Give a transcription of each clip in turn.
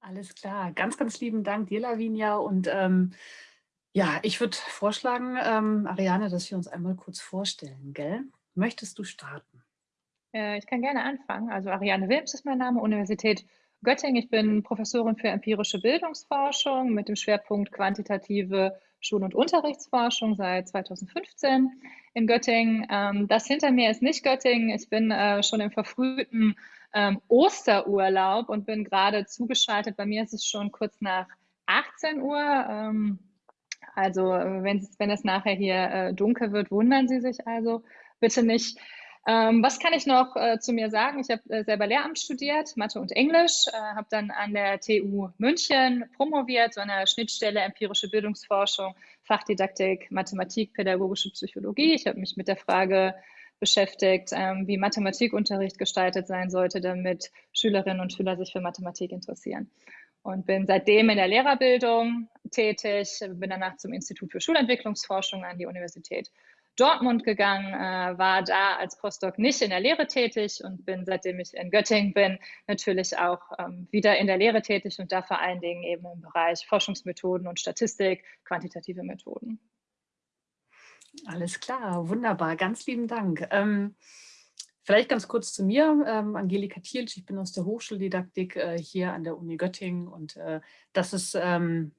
Alles klar. Ganz, ganz lieben Dank dir, Lavinia. Und ähm, ja, ich würde vorschlagen, ähm, Ariane, dass wir uns einmal kurz vorstellen, gell? Möchtest du starten? Äh, ich kann gerne anfangen. Also Ariane Wilms ist mein Name, Universität Göttingen. Ich bin Professorin für empirische Bildungsforschung mit dem Schwerpunkt quantitative Schul- und Unterrichtsforschung seit 2015 in Göttingen. Ähm, das hinter mir ist nicht Göttingen. Ich bin äh, schon im verfrühten ähm, Osterurlaub und bin gerade zugeschaltet. Bei mir ist es schon kurz nach 18 Uhr. Ähm, also wenn, wenn es nachher hier äh, dunkel wird, wundern Sie sich also bitte nicht. Ähm, was kann ich noch äh, zu mir sagen? Ich habe äh, selber Lehramt studiert, Mathe und Englisch, äh, habe dann an der TU München promoviert, so einer Schnittstelle empirische Bildungsforschung, Fachdidaktik, Mathematik, pädagogische Psychologie. Ich habe mich mit der Frage beschäftigt, ähm, wie Mathematikunterricht gestaltet sein sollte, damit Schülerinnen und Schüler sich für Mathematik interessieren. Und bin seitdem in der Lehrerbildung tätig, bin danach zum Institut für Schulentwicklungsforschung an die Universität Dortmund gegangen, äh, war da als Postdoc nicht in der Lehre tätig und bin, seitdem ich in Göttingen bin, natürlich auch ähm, wieder in der Lehre tätig und da vor allen Dingen eben im Bereich Forschungsmethoden und Statistik, quantitative Methoden. Alles klar, wunderbar, ganz lieben Dank. Ähm, vielleicht ganz kurz zu mir, ähm, Angelika Thielsch, ich bin aus der Hochschuldidaktik äh, hier an der Uni Göttingen und äh, das ist ähm, hm,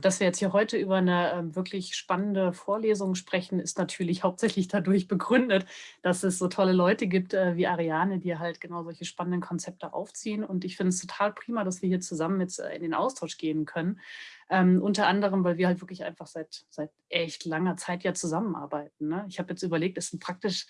dass wir jetzt hier heute über eine ähm, wirklich spannende Vorlesung sprechen, ist natürlich hauptsächlich dadurch begründet, dass es so tolle Leute gibt äh, wie Ariane, die halt genau solche spannenden Konzepte aufziehen. Und ich finde es total prima, dass wir hier zusammen jetzt äh, in den Austausch gehen können. Ähm, unter anderem, weil wir halt wirklich einfach seit, seit echt langer Zeit ja zusammenarbeiten. Ne? Ich habe jetzt überlegt, es sind praktisch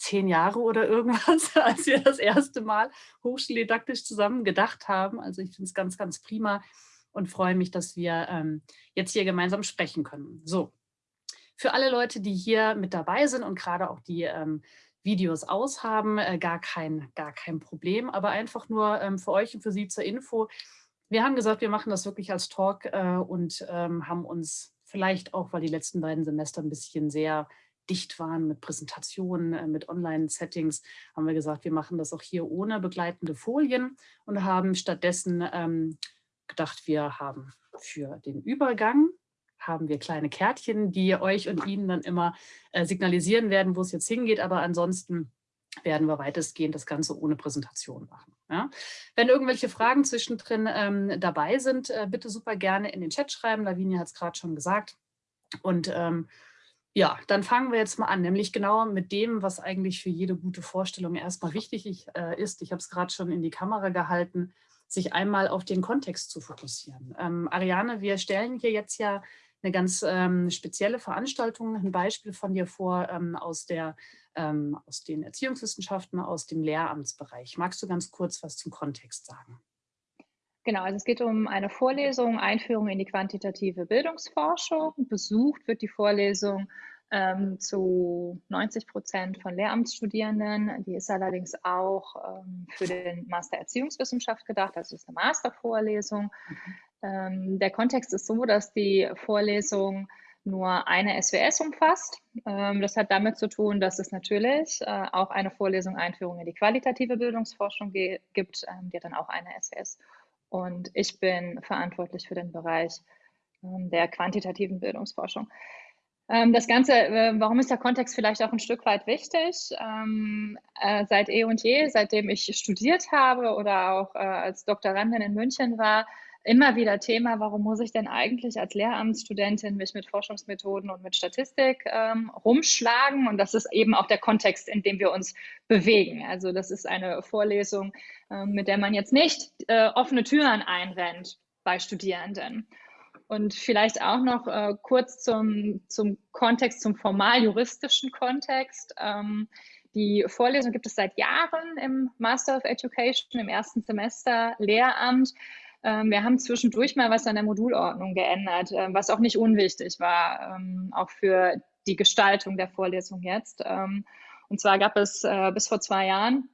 zehn Jahre oder irgendwas, als wir das erste Mal hochschuldidaktisch zusammen gedacht haben. Also ich finde es ganz, ganz prima, und freue mich, dass wir ähm, jetzt hier gemeinsam sprechen können. So, für alle Leute, die hier mit dabei sind und gerade auch die ähm, Videos aushaben, äh, gar, kein, gar kein Problem, aber einfach nur ähm, für euch und für Sie zur Info. Wir haben gesagt, wir machen das wirklich als Talk äh, und ähm, haben uns vielleicht auch, weil die letzten beiden Semester ein bisschen sehr dicht waren mit Präsentationen, äh, mit Online-Settings, haben wir gesagt, wir machen das auch hier ohne begleitende Folien und haben stattdessen ähm, gedacht, wir haben für den Übergang haben wir kleine Kärtchen, die euch und Ihnen dann immer äh, signalisieren werden, wo es jetzt hingeht. Aber ansonsten werden wir weitestgehend das Ganze ohne Präsentation machen. Ja? Wenn irgendwelche Fragen zwischendrin ähm, dabei sind, äh, bitte super gerne in den Chat schreiben. Lavinia hat es gerade schon gesagt. Und ähm, ja, dann fangen wir jetzt mal an, nämlich genau mit dem, was eigentlich für jede gute Vorstellung erstmal wichtig äh, ist. Ich habe es gerade schon in die Kamera gehalten sich einmal auf den Kontext zu fokussieren. Ähm, Ariane, wir stellen hier jetzt ja eine ganz ähm, spezielle Veranstaltung, ein Beispiel von dir vor ähm, aus, der, ähm, aus den Erziehungswissenschaften, aus dem Lehramtsbereich. Magst du ganz kurz was zum Kontext sagen? Genau, also es geht um eine Vorlesung, Einführung in die quantitative Bildungsforschung. Besucht wird die Vorlesung ähm, zu 90 Prozent von Lehramtsstudierenden. Die ist allerdings auch ähm, für den Master Erziehungswissenschaft gedacht, also ist eine Mastervorlesung. Ähm, der Kontext ist so, dass die Vorlesung nur eine SWS umfasst. Ähm, das hat damit zu tun, dass es natürlich äh, auch eine Vorlesung Einführung in die qualitative Bildungsforschung gibt, ähm, die hat dann auch eine SWS. Und ich bin verantwortlich für den Bereich ähm, der quantitativen Bildungsforschung. Ähm, das Ganze, äh, warum ist der Kontext vielleicht auch ein Stück weit wichtig? Ähm, äh, seit eh und je, seitdem ich studiert habe oder auch äh, als Doktorandin in München war, immer wieder Thema, warum muss ich denn eigentlich als Lehramtsstudentin mich mit Forschungsmethoden und mit Statistik ähm, rumschlagen? Und das ist eben auch der Kontext, in dem wir uns bewegen. Also das ist eine Vorlesung, mit der man jetzt nicht offene Türen einrennt bei Studierenden. Und vielleicht auch noch äh, kurz zum, zum Kontext, zum formal-juristischen Kontext. Ähm, die Vorlesung gibt es seit Jahren im Master of Education, im ersten Semester Lehramt. Ähm, wir haben zwischendurch mal was an der Modulordnung geändert, äh, was auch nicht unwichtig war, ähm, auch für die Gestaltung der Vorlesung jetzt. Ähm, und zwar gab es äh, bis vor zwei Jahren,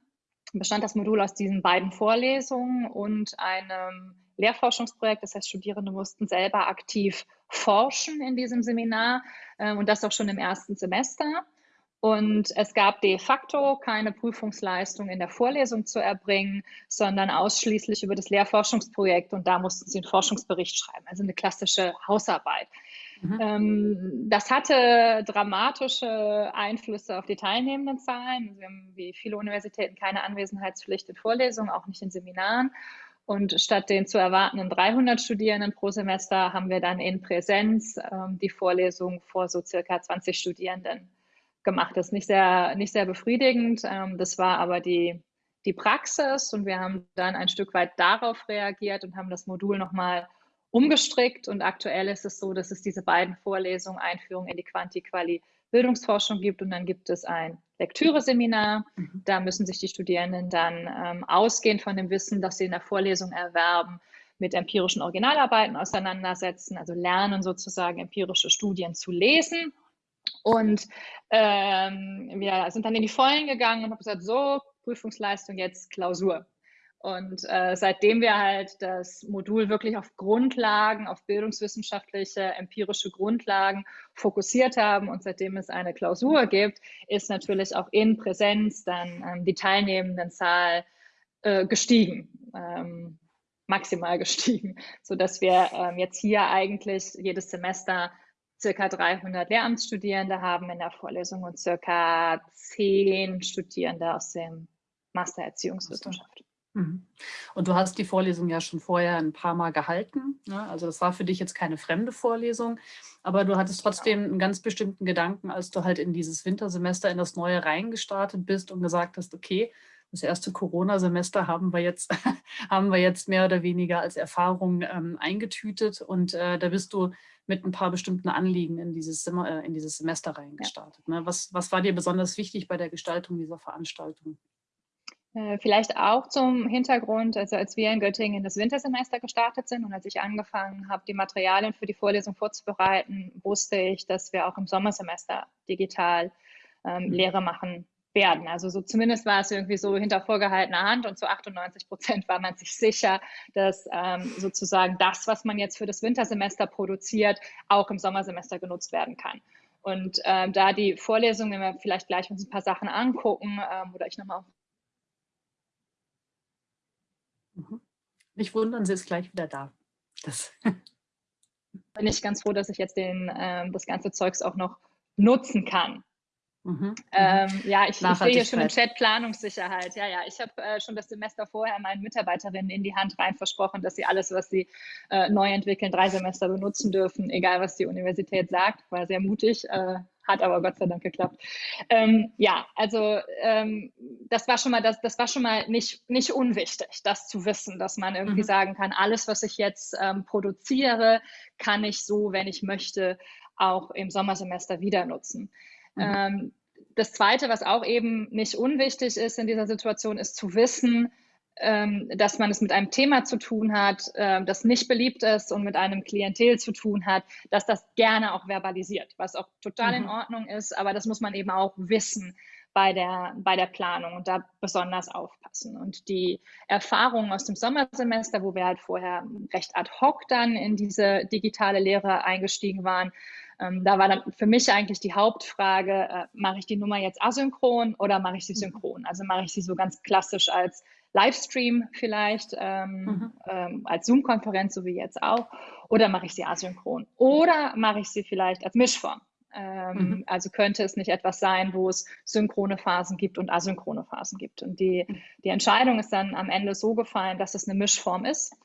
bestand das Modul aus diesen beiden Vorlesungen und einem Lehrforschungsprojekt. Das heißt, Studierende mussten selber aktiv forschen in diesem Seminar äh, und das auch schon im ersten Semester. Und es gab de facto keine Prüfungsleistung in der Vorlesung zu erbringen, sondern ausschließlich über das Lehrforschungsprojekt. Und da mussten sie einen Forschungsbericht schreiben, also eine klassische Hausarbeit. Mhm. Ähm, das hatte dramatische Einflüsse auf die teilnehmenden Zahlen. Wir haben wie viele Universitäten keine Anwesenheitspflicht in Vorlesungen, auch nicht in Seminaren. Und statt den zu erwartenden 300 Studierenden pro Semester haben wir dann in Präsenz ähm, die Vorlesung vor so circa 20 Studierenden gemacht. Das ist nicht sehr, nicht sehr befriedigend. Ähm, das war aber die, die Praxis und wir haben dann ein Stück weit darauf reagiert und haben das Modul nochmal umgestrickt. Und aktuell ist es so, dass es diese beiden Vorlesungen Einführung in die Quanti-Quali Bildungsforschung gibt und dann gibt es ein Lektüreseminar. Mhm. Da müssen sich die Studierenden dann ähm, ausgehend von dem Wissen, das sie in der Vorlesung erwerben, mit empirischen Originalarbeiten auseinandersetzen, also lernen sozusagen empirische Studien zu lesen. Und ähm, wir sind dann in die Vollen gegangen und haben gesagt, so, Prüfungsleistung jetzt Klausur. Und äh, seitdem wir halt das Modul wirklich auf Grundlagen, auf bildungswissenschaftliche, empirische Grundlagen fokussiert haben und seitdem es eine Klausur gibt, ist natürlich auch in Präsenz dann ähm, die Teilnehmendenzahl äh, gestiegen, ähm, maximal gestiegen, sodass wir ähm, jetzt hier eigentlich jedes Semester circa 300 Lehramtsstudierende haben in der Vorlesung und circa 10 Studierende aus dem Master Erziehungswissenschaft. Mhm. Und du hast die Vorlesung ja schon vorher ein paar Mal gehalten. Ne? Also das war für dich jetzt keine fremde Vorlesung, aber du hattest trotzdem einen ganz bestimmten Gedanken, als du halt in dieses Wintersemester in das Neue reingestartet bist und gesagt hast, okay, das erste Corona-Semester haben wir jetzt haben wir jetzt mehr oder weniger als Erfahrung ähm, eingetütet und äh, da bist du mit ein paar bestimmten Anliegen in dieses, äh, in dieses Semester reingestartet. Ja. Ne? Was, was war dir besonders wichtig bei der Gestaltung dieser Veranstaltung? Äh, vielleicht auch zum Hintergrund, also als wir in Göttingen in das Wintersemester gestartet sind und als ich angefangen habe, die Materialien für die Vorlesung vorzubereiten, wusste ich, dass wir auch im Sommersemester digital ähm, mhm. Lehre machen werden. Also so zumindest war es irgendwie so hinter vorgehaltener Hand und zu 98 Prozent war man sich sicher, dass ähm, sozusagen das, was man jetzt für das Wintersemester produziert, auch im Sommersemester genutzt werden kann. Und ähm, da die Vorlesungen, wenn wir vielleicht gleich uns ein paar Sachen angucken ähm, oder ich nochmal Mhm. Nicht wundern, sie ist gleich wieder da. Das bin ich ganz froh, dass ich jetzt den, ähm, das ganze Zeugs auch noch nutzen kann. Mhm, mhm. Ähm, ja, ich, ich sehe hier schon im Chat Planungssicherheit. Ja, ja, ich habe äh, schon das Semester vorher meinen Mitarbeiterinnen in die Hand rein versprochen, dass sie alles, was sie äh, neu entwickeln, drei Semester benutzen dürfen, egal was die Universität sagt. War sehr mutig, äh, hat aber Gott sei Dank geklappt. Ähm, ja, also ähm, das war schon mal das, das war schon mal nicht, nicht unwichtig, das zu wissen, dass man irgendwie mhm. sagen kann, alles, was ich jetzt ähm, produziere, kann ich so, wenn ich möchte, auch im Sommersemester wieder nutzen. Mhm. Ähm, das Zweite, was auch eben nicht unwichtig ist in dieser Situation, ist zu wissen, dass man es mit einem Thema zu tun hat, äh, das nicht beliebt ist und mit einem Klientel zu tun hat, dass das gerne auch verbalisiert, was auch total mhm. in Ordnung ist, aber das muss man eben auch wissen bei der, bei der Planung und da besonders aufpassen. Und die Erfahrungen aus dem Sommersemester, wo wir halt vorher recht ad hoc dann in diese digitale Lehre eingestiegen waren, ähm, da war dann für mich eigentlich die Hauptfrage, äh, mache ich die Nummer jetzt asynchron oder mache ich sie mhm. synchron? Also mache ich sie so ganz klassisch als Livestream vielleicht, ähm, mhm. ähm, als Zoom-Konferenz, so wie jetzt auch, oder mache ich sie asynchron? Oder mache ich sie vielleicht als Mischform? Ähm, mhm. Also könnte es nicht etwas sein, wo es synchrone Phasen gibt und asynchrone Phasen gibt. Und die, mhm. die Entscheidung ist dann am Ende so gefallen, dass es eine Mischform ist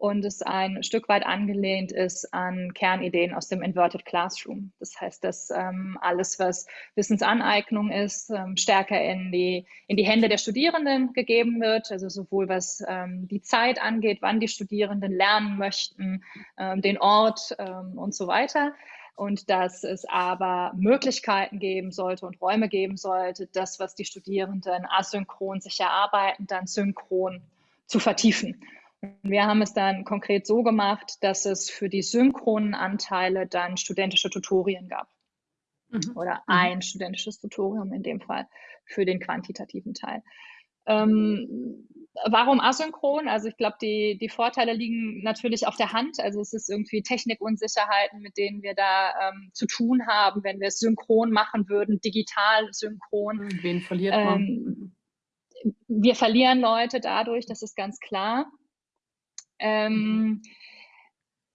und es ein Stück weit angelehnt ist an Kernideen aus dem Inverted Classroom. Das heißt, dass ähm, alles, was Wissensaneignung ist, ähm, stärker in die, in die Hände der Studierenden gegeben wird, also sowohl was ähm, die Zeit angeht, wann die Studierenden lernen möchten, ähm, den Ort ähm, und so weiter und dass es aber Möglichkeiten geben sollte und Räume geben sollte, das, was die Studierenden asynchron sich erarbeiten, dann synchron zu vertiefen. Wir haben es dann konkret so gemacht, dass es für die synchronen Anteile dann studentische Tutorien gab. Mhm. Oder mhm. ein studentisches Tutorium in dem Fall für den quantitativen Teil. Ähm, warum asynchron? Also ich glaube, die, die Vorteile liegen natürlich auf der Hand. Also es ist irgendwie Technikunsicherheiten, mit denen wir da ähm, zu tun haben, wenn wir es synchron machen würden, digital synchron. Wen verliert man? Ähm, wir verlieren Leute dadurch, das ist ganz klar. Ähm, mhm.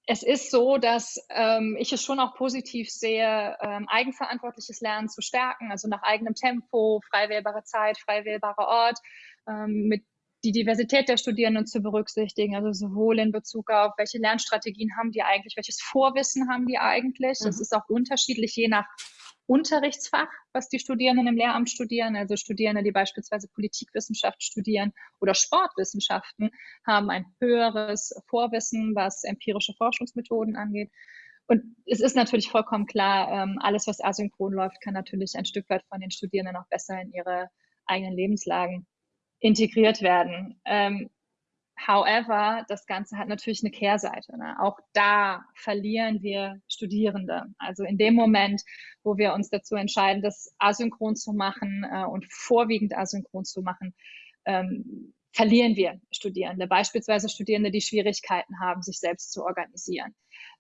Es ist so, dass ähm, ich es schon auch positiv sehe, ähm, eigenverantwortliches Lernen zu stärken, also nach eigenem Tempo, frei wählbare Zeit, frei wählbarer Ort, ähm, mit die Diversität der Studierenden zu berücksichtigen, also sowohl in Bezug auf, welche Lernstrategien haben die eigentlich, welches Vorwissen haben die eigentlich. Das mhm. ist auch unterschiedlich je nach Unterrichtsfach, was die Studierenden im Lehramt studieren. Also Studierende, die beispielsweise Politikwissenschaft studieren oder Sportwissenschaften, haben ein höheres Vorwissen, was empirische Forschungsmethoden angeht. Und es ist natürlich vollkommen klar, ähm, alles, was asynchron läuft, kann natürlich ein Stück weit von den Studierenden auch besser in ihre eigenen Lebenslagen integriert werden. Ähm, however, das Ganze hat natürlich eine Kehrseite. Ne? Auch da verlieren wir Studierende. Also in dem Moment, wo wir uns dazu entscheiden, das asynchron zu machen äh, und vorwiegend asynchron zu machen, ähm, verlieren wir Studierende. Beispielsweise Studierende, die Schwierigkeiten haben, sich selbst zu organisieren.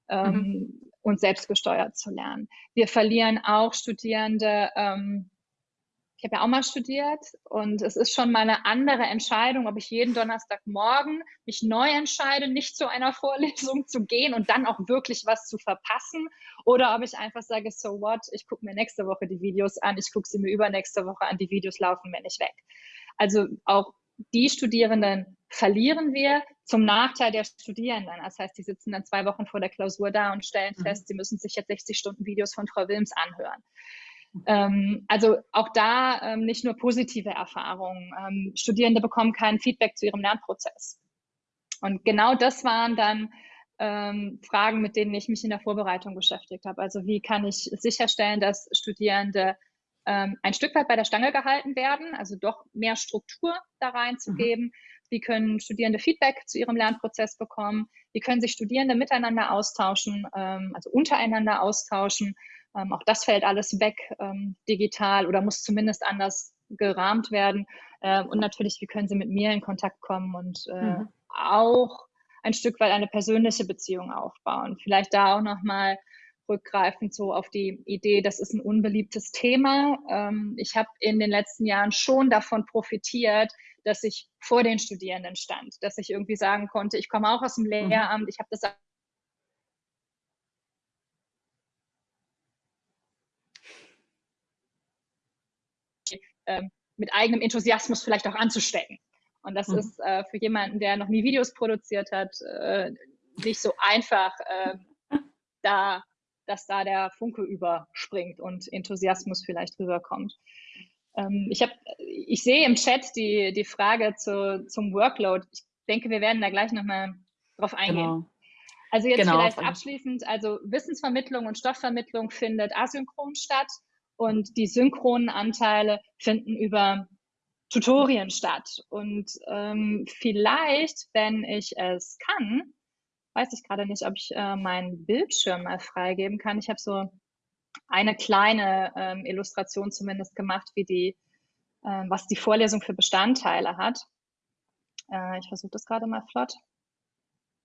Ähm, mhm. und selbstgesteuert zu lernen. Wir verlieren auch Studierende, ähm, ich habe ja auch mal studiert und es ist schon mal eine andere Entscheidung, ob ich jeden Donnerstagmorgen mich neu entscheide, nicht zu einer Vorlesung zu gehen und dann auch wirklich was zu verpassen oder ob ich einfach sage, so what, ich gucke mir nächste Woche die Videos an, ich gucke sie mir übernächste Woche an, die Videos laufen mir nicht weg. Also auch die Studierenden verlieren wir zum Nachteil der Studierenden. Das heißt, die sitzen dann zwei Wochen vor der Klausur da und stellen mhm. fest, sie müssen sich jetzt 60 Stunden Videos von Frau Wilms anhören. Ähm, also auch da ähm, nicht nur positive Erfahrungen. Ähm, Studierende bekommen kein Feedback zu ihrem Lernprozess. Und genau das waren dann ähm, Fragen, mit denen ich mich in der Vorbereitung beschäftigt habe. Also wie kann ich sicherstellen, dass Studierende ähm, ein Stück weit bei der Stange gehalten werden, also doch mehr Struktur da reinzugeben. Mhm. Wie können Studierende Feedback zu ihrem Lernprozess bekommen? Wie können sich Studierende miteinander austauschen, ähm, also untereinander austauschen? Ähm, auch das fällt alles weg ähm, digital oder muss zumindest anders gerahmt werden. Äh, und natürlich, wie können Sie mit mir in Kontakt kommen und äh, mhm. auch ein Stück weit eine persönliche Beziehung aufbauen. Vielleicht da auch nochmal rückgreifend so auf die Idee, das ist ein unbeliebtes Thema. Ähm, ich habe in den letzten Jahren schon davon profitiert, dass ich vor den Studierenden stand, dass ich irgendwie sagen konnte, ich komme auch aus dem mhm. Lehramt, ich habe das ähm, mit eigenem Enthusiasmus vielleicht auch anzustecken. Und das mhm. ist äh, für jemanden, der noch nie Videos produziert hat, äh, nicht so einfach, äh, da, dass da der Funke überspringt und Enthusiasmus vielleicht rüberkommt. Ähm, ich, hab, ich sehe im Chat die, die Frage zu, zum Workload. Ich denke, wir werden da gleich nochmal drauf eingehen. Genau. Also jetzt genau. vielleicht abschließend, also Wissensvermittlung und Stoffvermittlung findet asynchron statt und die synchronen Anteile finden über Tutorien statt. Und ähm, vielleicht, wenn ich es kann, weiß ich gerade nicht, ob ich äh, meinen Bildschirm mal freigeben kann. Ich habe so eine kleine ähm, Illustration zumindest gemacht, wie die, äh, was die Vorlesung für Bestandteile hat. Äh, ich versuche das gerade mal flott.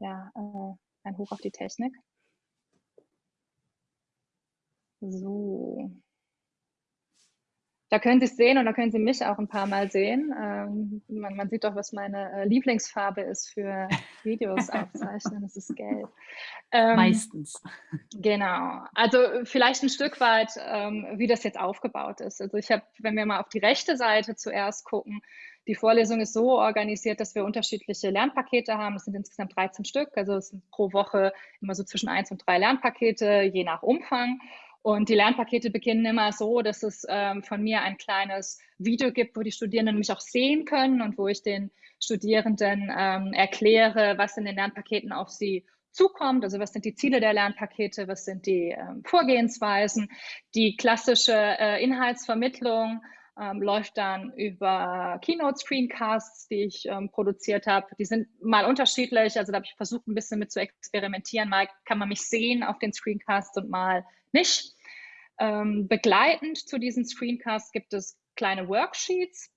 Ja, äh, ein Hoch auf die Technik. So. Da können Sie es sehen und da können Sie mich auch ein paar Mal sehen. Ähm, man, man, sieht doch, was meine äh, Lieblingsfarbe ist für Videos aufzeichnen. Das ist gelb. Ähm, Meistens. Genau. Also vielleicht ein Stück weit, ähm, wie das jetzt aufgebaut ist. Also ich habe, wenn wir mal auf die rechte Seite zuerst gucken, die Vorlesung ist so organisiert, dass wir unterschiedliche Lernpakete haben. Das sind insgesamt 13 Stück. Also es sind pro Woche immer so zwischen eins und drei Lernpakete, je nach Umfang. Und die Lernpakete beginnen immer so, dass es ähm, von mir ein kleines Video gibt, wo die Studierenden mich auch sehen können und wo ich den Studierenden ähm, erkläre, was in den Lernpaketen auf sie zukommt. Also was sind die Ziele der Lernpakete, was sind die ähm, Vorgehensweisen. Die klassische äh, Inhaltsvermittlung ähm, läuft dann über Keynote-Screencasts, die ich ähm, produziert habe. Die sind mal unterschiedlich, also da habe ich versucht, ein bisschen mit zu experimentieren. Mal kann man mich sehen auf den Screencasts und mal nicht. Ähm, begleitend zu diesen Screencasts gibt es kleine Worksheets,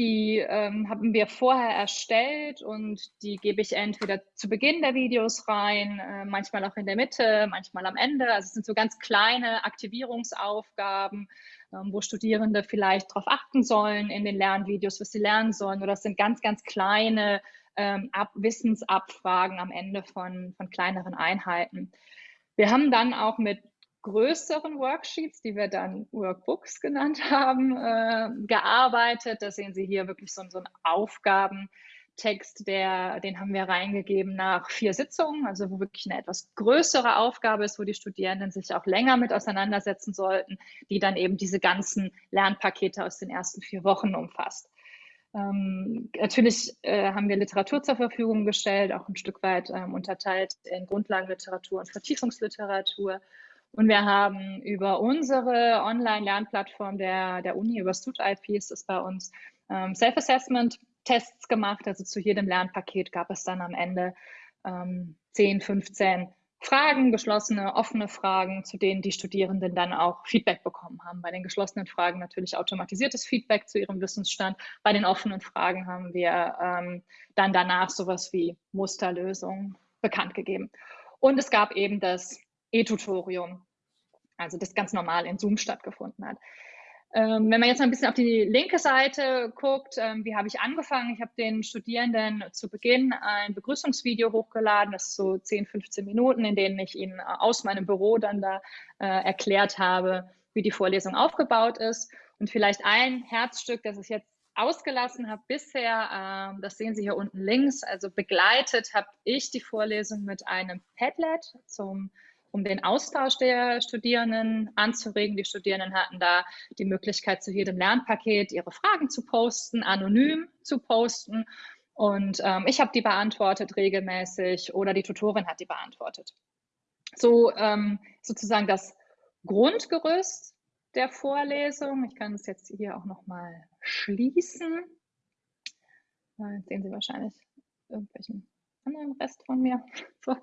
die ähm, haben wir vorher erstellt und die gebe ich entweder zu Beginn der Videos rein, äh, manchmal auch in der Mitte, manchmal am Ende. Also es sind so ganz kleine Aktivierungsaufgaben, ähm, wo Studierende vielleicht darauf achten sollen in den Lernvideos, was sie lernen sollen. Oder es sind ganz, ganz kleine ähm, Ab Wissensabfragen am Ende von, von kleineren Einheiten. Wir haben dann auch mit größeren Worksheets, die wir dann Workbooks genannt haben, äh, gearbeitet. Da sehen Sie hier wirklich so, so einen Aufgabentext, der, den haben wir reingegeben nach vier Sitzungen, also wo wirklich eine etwas größere Aufgabe ist, wo die Studierenden sich auch länger mit auseinandersetzen sollten, die dann eben diese ganzen Lernpakete aus den ersten vier Wochen umfasst. Ähm, natürlich äh, haben wir Literatur zur Verfügung gestellt, auch ein Stück weit ähm, unterteilt in Grundlagenliteratur und Vertiefungsliteratur. Und wir haben über unsere Online-Lernplattform der, der Uni, über StudIP ist es bei uns, ähm, Self-Assessment-Tests gemacht. Also zu jedem Lernpaket gab es dann am Ende ähm, 10, 15 Fragen, geschlossene, offene Fragen, zu denen die Studierenden dann auch Feedback bekommen haben. Bei den geschlossenen Fragen natürlich automatisiertes Feedback zu ihrem Wissensstand. Bei den offenen Fragen haben wir ähm, dann danach sowas wie Musterlösungen bekannt gegeben. Und es gab eben das E-Tutorium, also das ganz normal in Zoom stattgefunden hat. Ähm, wenn man jetzt mal ein bisschen auf die linke Seite guckt, ähm, wie habe ich angefangen? Ich habe den Studierenden zu Beginn ein Begrüßungsvideo hochgeladen, das ist so 10, 15 Minuten, in denen ich ihnen aus meinem Büro dann da äh, erklärt habe, wie die Vorlesung aufgebaut ist. Und vielleicht ein Herzstück, das ich jetzt ausgelassen habe bisher, äh, das sehen Sie hier unten links, also begleitet habe ich die Vorlesung mit einem Padlet zum um den Austausch der Studierenden anzuregen. Die Studierenden hatten da die Möglichkeit, zu jedem Lernpaket ihre Fragen zu posten, anonym zu posten. Und ähm, ich habe die beantwortet regelmäßig oder die Tutorin hat die beantwortet. So ähm, sozusagen das Grundgerüst der Vorlesung. Ich kann es jetzt hier auch noch mal schließen. Jetzt sehen Sie wahrscheinlich irgendwelchen anderen Rest von mir. So.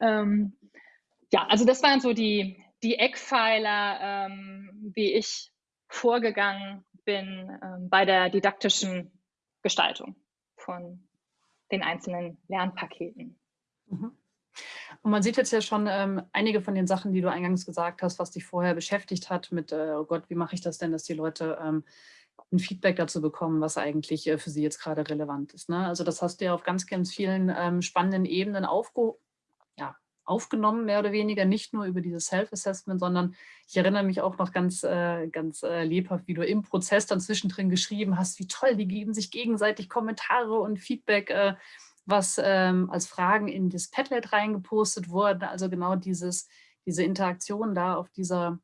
Ähm, ja, also das waren so die, die Eckpfeiler, ähm, wie ich vorgegangen bin ähm, bei der didaktischen Gestaltung von den einzelnen Lernpaketen. Mhm. Und man sieht jetzt ja schon ähm, einige von den Sachen, die du eingangs gesagt hast, was dich vorher beschäftigt hat mit, äh, oh Gott, wie mache ich das denn, dass die Leute ähm, ein Feedback dazu bekommen, was eigentlich äh, für sie jetzt gerade relevant ist. Ne? Also das hast du ja auf ganz, ganz vielen ähm, spannenden Ebenen aufge ja, aufgenommen, mehr oder weniger, nicht nur über dieses Self-Assessment, sondern ich erinnere mich auch noch ganz, äh, ganz äh, lebhaft, wie du im Prozess dann zwischendrin geschrieben hast, wie toll, die geben sich gegenseitig Kommentare und Feedback, äh, was ähm, als Fragen in das Padlet reingepostet wurde. Also genau dieses, diese Interaktion da auf dieser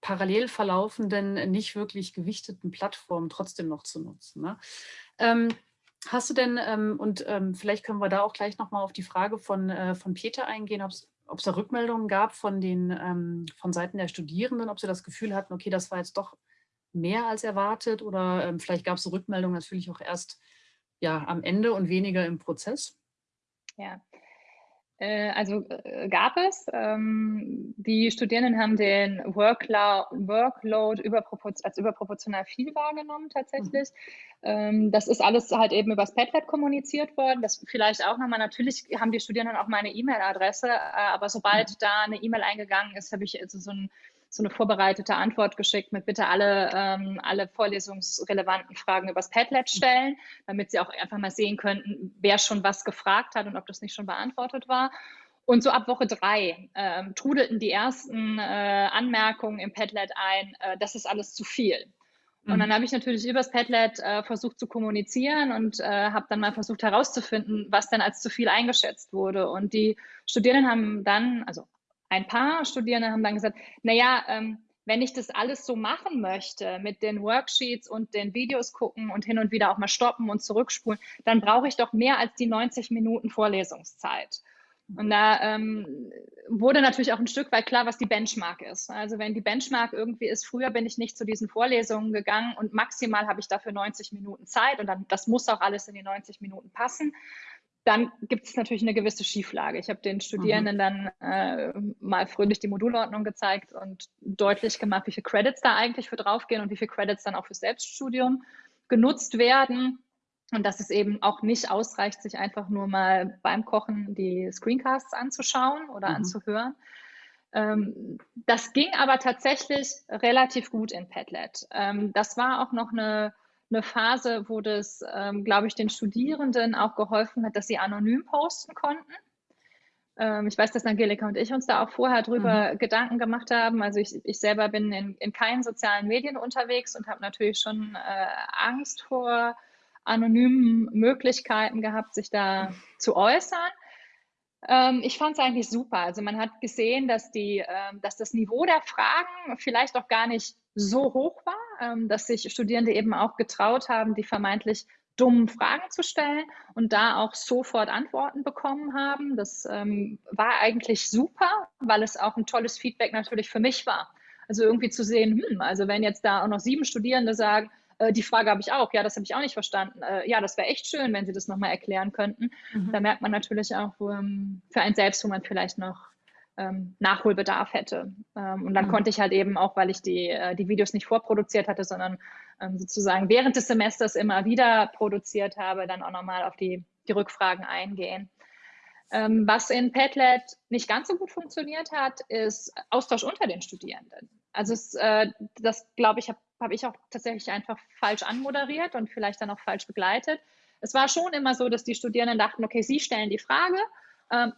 parallel verlaufenden, nicht wirklich gewichteten Plattform trotzdem noch zu nutzen. Ne? Ähm, Hast du denn, ähm, und ähm, vielleicht können wir da auch gleich nochmal auf die Frage von, äh, von Peter eingehen, ob es da Rückmeldungen gab von den ähm, von Seiten der Studierenden, ob sie das Gefühl hatten, okay, das war jetzt doch mehr als erwartet oder ähm, vielleicht gab es Rückmeldungen natürlich auch erst ja, am Ende und weniger im Prozess? Ja, also äh, gab es. Ähm, die Studierenden haben den Workload, als überproportional viel wahrgenommen tatsächlich. Mhm. das ist alles halt eben übers Padlet kommuniziert worden. Das vielleicht auch nochmal, natürlich haben die Studierenden auch meine E-Mail-Adresse, äh, aber sobald mhm. da eine E-Mail eingegangen ist, habe ich also so ein so eine vorbereitete Antwort geschickt mit bitte alle, ähm, alle vorlesungsrelevanten Fragen übers Padlet stellen, damit sie auch einfach mal sehen könnten, wer schon was gefragt hat und ob das nicht schon beantwortet war. Und so ab Woche drei ähm, trudelten die ersten äh, Anmerkungen im Padlet ein, äh, das ist alles zu viel. Und dann mhm. habe ich natürlich übers Padlet äh, versucht zu kommunizieren und äh, habe dann mal versucht herauszufinden, was denn als zu viel eingeschätzt wurde. Und die Studierenden haben dann, also ein paar Studierende haben dann gesagt, naja, ähm, wenn ich das alles so machen möchte, mit den Worksheets und den Videos gucken und hin und wieder auch mal stoppen und zurückspulen, dann brauche ich doch mehr als die 90 Minuten Vorlesungszeit. Und da ähm, wurde natürlich auch ein Stück weit klar, was die Benchmark ist. Also wenn die Benchmark irgendwie ist, früher bin ich nicht zu diesen Vorlesungen gegangen und maximal habe ich dafür 90 Minuten Zeit und dann das muss auch alles in die 90 Minuten passen dann gibt es natürlich eine gewisse Schieflage. Ich habe den Studierenden mhm. dann äh, mal fröhlich die Modulordnung gezeigt und deutlich gemacht, wie viele Credits da eigentlich für draufgehen und wie viele Credits dann auch für Selbststudium genutzt werden und dass es eben auch nicht ausreicht, sich einfach nur mal beim Kochen die Screencasts anzuschauen oder mhm. anzuhören. Ähm, das ging aber tatsächlich relativ gut in Padlet. Ähm, das war auch noch eine, eine Phase, wo das, ähm, glaube ich, den Studierenden auch geholfen hat, dass sie anonym posten konnten. Ähm, ich weiß, dass Angelika und ich uns da auch vorher drüber mhm. Gedanken gemacht haben. Also ich, ich selber bin in, in keinen sozialen Medien unterwegs und habe natürlich schon äh, Angst vor anonymen Möglichkeiten gehabt, sich da zu äußern. Ähm, ich fand es eigentlich super. Also man hat gesehen, dass, die, ähm, dass das Niveau der Fragen vielleicht auch gar nicht so hoch war, ähm, dass sich Studierende eben auch getraut haben, die vermeintlich dummen Fragen zu stellen und da auch sofort Antworten bekommen haben. Das ähm, war eigentlich super, weil es auch ein tolles Feedback natürlich für mich war. Also irgendwie zu sehen, hm, also wenn jetzt da auch noch sieben Studierende sagen, äh, die Frage habe ich auch, ja, das habe ich auch nicht verstanden. Äh, ja, das wäre echt schön, wenn Sie das nochmal erklären könnten. Mhm. Da merkt man natürlich auch ähm, für einen selbst, wo man vielleicht noch ähm, Nachholbedarf hätte. Ähm, und dann mhm. konnte ich halt eben auch, weil ich die, äh, die Videos nicht vorproduziert hatte, sondern ähm, sozusagen während des Semesters immer wieder produziert habe, dann auch nochmal auf die, die Rückfragen eingehen. Ähm, was in Padlet nicht ganz so gut funktioniert hat, ist Austausch unter den Studierenden. Also es, äh, das, glaube ich, habe hab ich auch tatsächlich einfach falsch anmoderiert und vielleicht dann auch falsch begleitet. Es war schon immer so, dass die Studierenden dachten, okay, sie stellen die Frage ähm,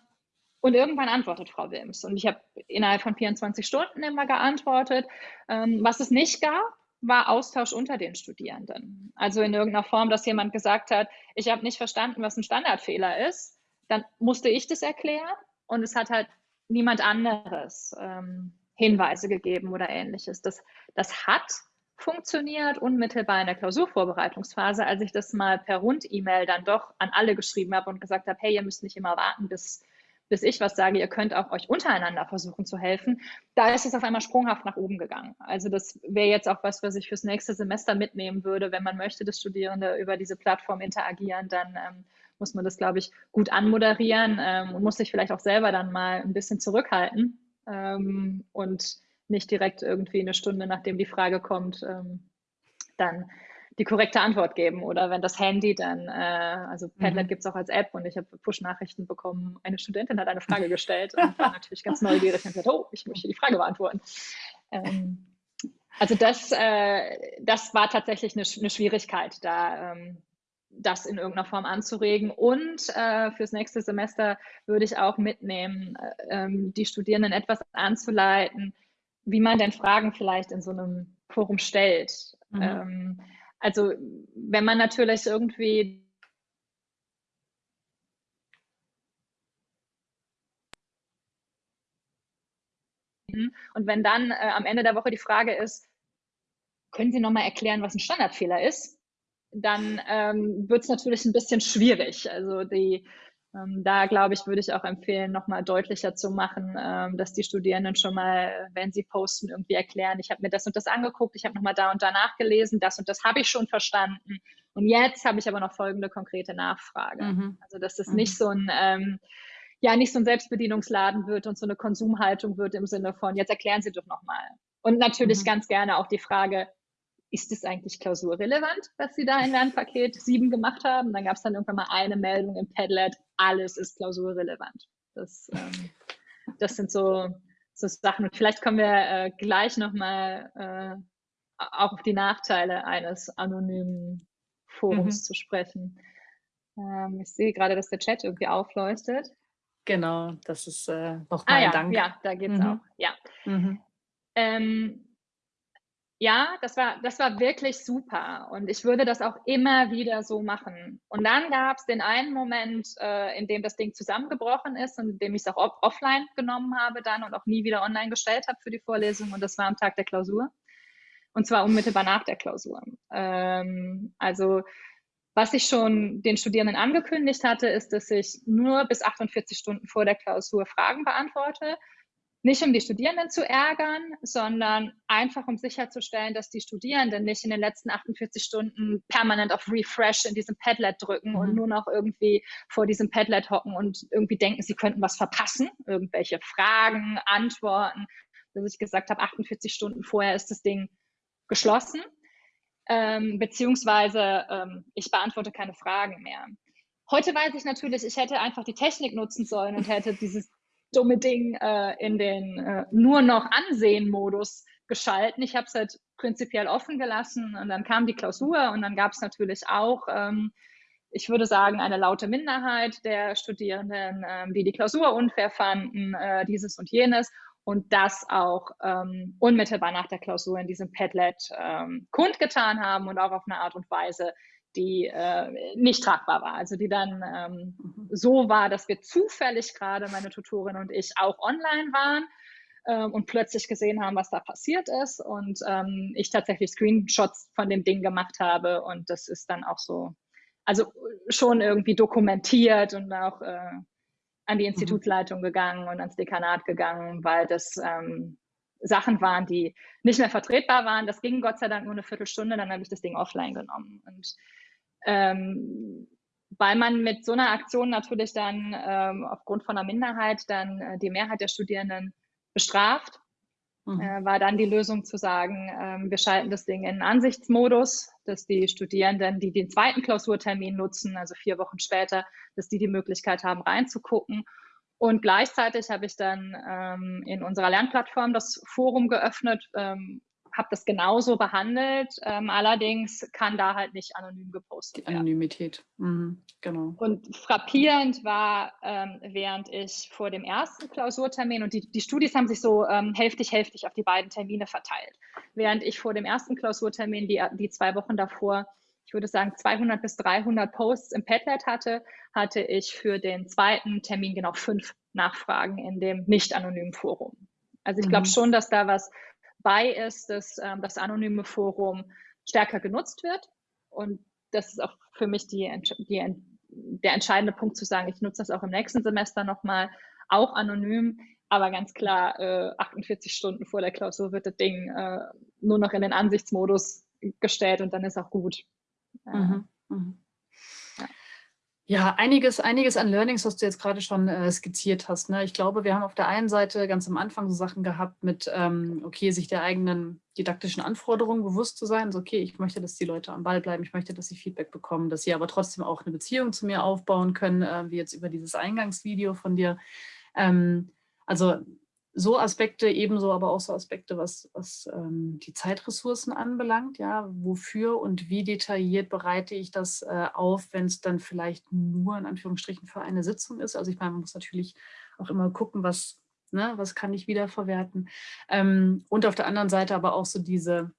und irgendwann antwortet Frau Wilms. Und ich habe innerhalb von 24 Stunden immer geantwortet. Ähm, was es nicht gab, war Austausch unter den Studierenden. Also in irgendeiner Form, dass jemand gesagt hat, ich habe nicht verstanden, was ein Standardfehler ist. Dann musste ich das erklären und es hat halt niemand anderes ähm, Hinweise gegeben oder ähnliches. Das, das hat funktioniert unmittelbar in der Klausurvorbereitungsphase, als ich das mal per Rund-E-Mail dann doch an alle geschrieben habe und gesagt habe, hey, ihr müsst nicht immer warten, bis bis ich was sage, ihr könnt auch euch untereinander versuchen zu helfen, da ist es auf einmal sprunghaft nach oben gegangen. Also das wäre jetzt auch was, was ich fürs nächste Semester mitnehmen würde. Wenn man möchte, dass Studierende über diese Plattform interagieren, dann ähm, muss man das, glaube ich, gut anmoderieren ähm, und muss sich vielleicht auch selber dann mal ein bisschen zurückhalten ähm, und nicht direkt irgendwie eine Stunde, nachdem die Frage kommt, ähm, dann die korrekte Antwort geben. Oder wenn das Handy dann, äh, also Padlet mhm. gibt es auch als App und ich habe Push-Nachrichten bekommen, eine Studentin hat eine Frage gestellt und war natürlich ganz neugierig und gesagt, oh, ich möchte die Frage beantworten. Ähm, also das, äh, das war tatsächlich eine, eine Schwierigkeit, da ähm, das in irgendeiner Form anzuregen. Und äh, fürs nächste Semester würde ich auch mitnehmen, äh, ähm, die Studierenden etwas anzuleiten, wie man denn Fragen vielleicht in so einem Forum stellt. Mhm. Ähm, also wenn man natürlich irgendwie und wenn dann äh, am Ende der Woche die Frage ist, können Sie nochmal erklären, was ein Standardfehler ist, dann ähm, wird es natürlich ein bisschen schwierig. Also die da glaube ich, würde ich auch empfehlen, nochmal deutlicher zu machen, ähm, dass die Studierenden schon mal, wenn sie posten, irgendwie erklären, ich habe mir das und das angeguckt, ich habe nochmal da und da nachgelesen, das und das habe ich schon verstanden. Und jetzt habe ich aber noch folgende konkrete Nachfrage. Mhm. Also dass das mhm. nicht so ein ähm, ja nicht so ein Selbstbedienungsladen wird und so eine Konsumhaltung wird im Sinne von, jetzt erklären Sie doch nochmal. Und natürlich mhm. ganz gerne auch die Frage, ist es eigentlich klausurrelevant, was Sie da in Lernpaket 7 gemacht haben? Dann gab es dann irgendwann mal eine Meldung im Padlet, alles ist klausurrelevant. Das, ähm, das sind so, so Sachen. Und vielleicht kommen wir äh, gleich nochmal äh, auch auf die Nachteile eines anonymen Forums mhm. zu sprechen. Ähm, ich sehe gerade, dass der Chat irgendwie aufleuchtet. Genau, das ist äh, nochmal ah, ja, Dank. Ja, da geht es mhm. auch. Ja. Mhm. Ähm, ja, das war, das war wirklich super und ich würde das auch immer wieder so machen. Und dann gab es den einen Moment, äh, in dem das Ding zusammengebrochen ist und in dem ich es auch off offline genommen habe dann und auch nie wieder online gestellt habe für die Vorlesung und das war am Tag der Klausur und zwar unmittelbar nach der Klausur. Ähm, also was ich schon den Studierenden angekündigt hatte, ist, dass ich nur bis 48 Stunden vor der Klausur Fragen beantworte nicht um die Studierenden zu ärgern, sondern einfach um sicherzustellen, dass die Studierenden nicht in den letzten 48 Stunden permanent auf Refresh in diesem Padlet drücken mhm. und nur noch irgendwie vor diesem Padlet hocken und irgendwie denken, sie könnten was verpassen, irgendwelche Fragen, Antworten. Dass ich gesagt habe, 48 Stunden vorher ist das Ding geschlossen. ähm, beziehungsweise ähm, ich beantworte keine Fragen mehr. Heute weiß ich natürlich, ich hätte einfach die Technik nutzen sollen und hätte dieses dumme Ding äh, in den äh, nur noch Ansehen-Modus geschalten. Ich habe es halt prinzipiell offen gelassen und dann kam die Klausur und dann gab es natürlich auch, ähm, ich würde sagen, eine laute Minderheit der Studierenden, ähm, die die Klausur unfair fanden, äh, dieses und jenes und das auch ähm, unmittelbar nach der Klausur in diesem Padlet ähm, kundgetan haben und auch auf eine Art und Weise, die äh, nicht tragbar war. Also die dann ähm, mhm. so war, dass wir zufällig gerade, meine Tutorin und ich, auch online waren ähm, und plötzlich gesehen haben, was da passiert ist und ähm, ich tatsächlich Screenshots von dem Ding gemacht habe und das ist dann auch so, also schon irgendwie dokumentiert und auch äh, an die. Institutsleitung mhm. gegangen und ans Dekanat gegangen, weil das ähm, Sachen waren, die nicht mehr vertretbar waren. Das ging Gott sei Dank nur eine Viertelstunde, dann habe ich das Ding offline genommen. Und ähm, weil man mit so einer Aktion natürlich dann ähm, aufgrund von einer Minderheit dann äh, die Mehrheit der Studierenden bestraft, mhm. äh, war dann die Lösung zu sagen, äh, wir schalten das Ding in Ansichtsmodus, dass die Studierenden, die den zweiten Klausurtermin nutzen, also vier Wochen später, dass die die Möglichkeit haben, reinzugucken. Und gleichzeitig habe ich dann ähm, in unserer Lernplattform das Forum geöffnet, ähm, habe das genauso behandelt. Ähm, allerdings kann da halt nicht anonym gepostet werden. Anonymität, mhm, genau. Und frappierend war, ähm, während ich vor dem ersten Klausurtermin, und die, die Studis haben sich so ähm, hälftig, hälftig auf die beiden Termine verteilt, während ich vor dem ersten Klausurtermin, die, die zwei Wochen davor, ich würde sagen 200 bis 300 Posts im Padlet hatte, hatte ich für den zweiten Termin genau fünf Nachfragen in dem nicht anonymen Forum. Also ich glaube mhm. schon, dass da was bei ist, dass ähm, das anonyme Forum stärker genutzt wird. Und das ist auch für mich die, die, der entscheidende Punkt zu sagen, ich nutze das auch im nächsten Semester nochmal, auch anonym, aber ganz klar, äh, 48 Stunden vor der Klausur wird das Ding äh, nur noch in den Ansichtsmodus gestellt und dann ist auch gut. Mhm. Mhm. Ja, einiges, einiges an Learnings, was du jetzt gerade schon äh, skizziert hast. Ne? Ich glaube, wir haben auf der einen Seite ganz am Anfang so Sachen gehabt mit, ähm, okay, sich der eigenen didaktischen Anforderungen bewusst zu sein. So, okay, ich möchte, dass die Leute am Ball bleiben, ich möchte, dass sie Feedback bekommen, dass sie aber trotzdem auch eine Beziehung zu mir aufbauen können, äh, wie jetzt über dieses Eingangsvideo von dir. Ähm, also so Aspekte, ebenso aber auch so Aspekte, was, was ähm, die Zeitressourcen anbelangt, ja, wofür und wie detailliert bereite ich das äh, auf, wenn es dann vielleicht nur in Anführungsstrichen für eine Sitzung ist. Also ich meine, man muss natürlich auch immer gucken, was, ne, was kann ich wiederverwerten. Ähm, und auf der anderen Seite aber auch so diese,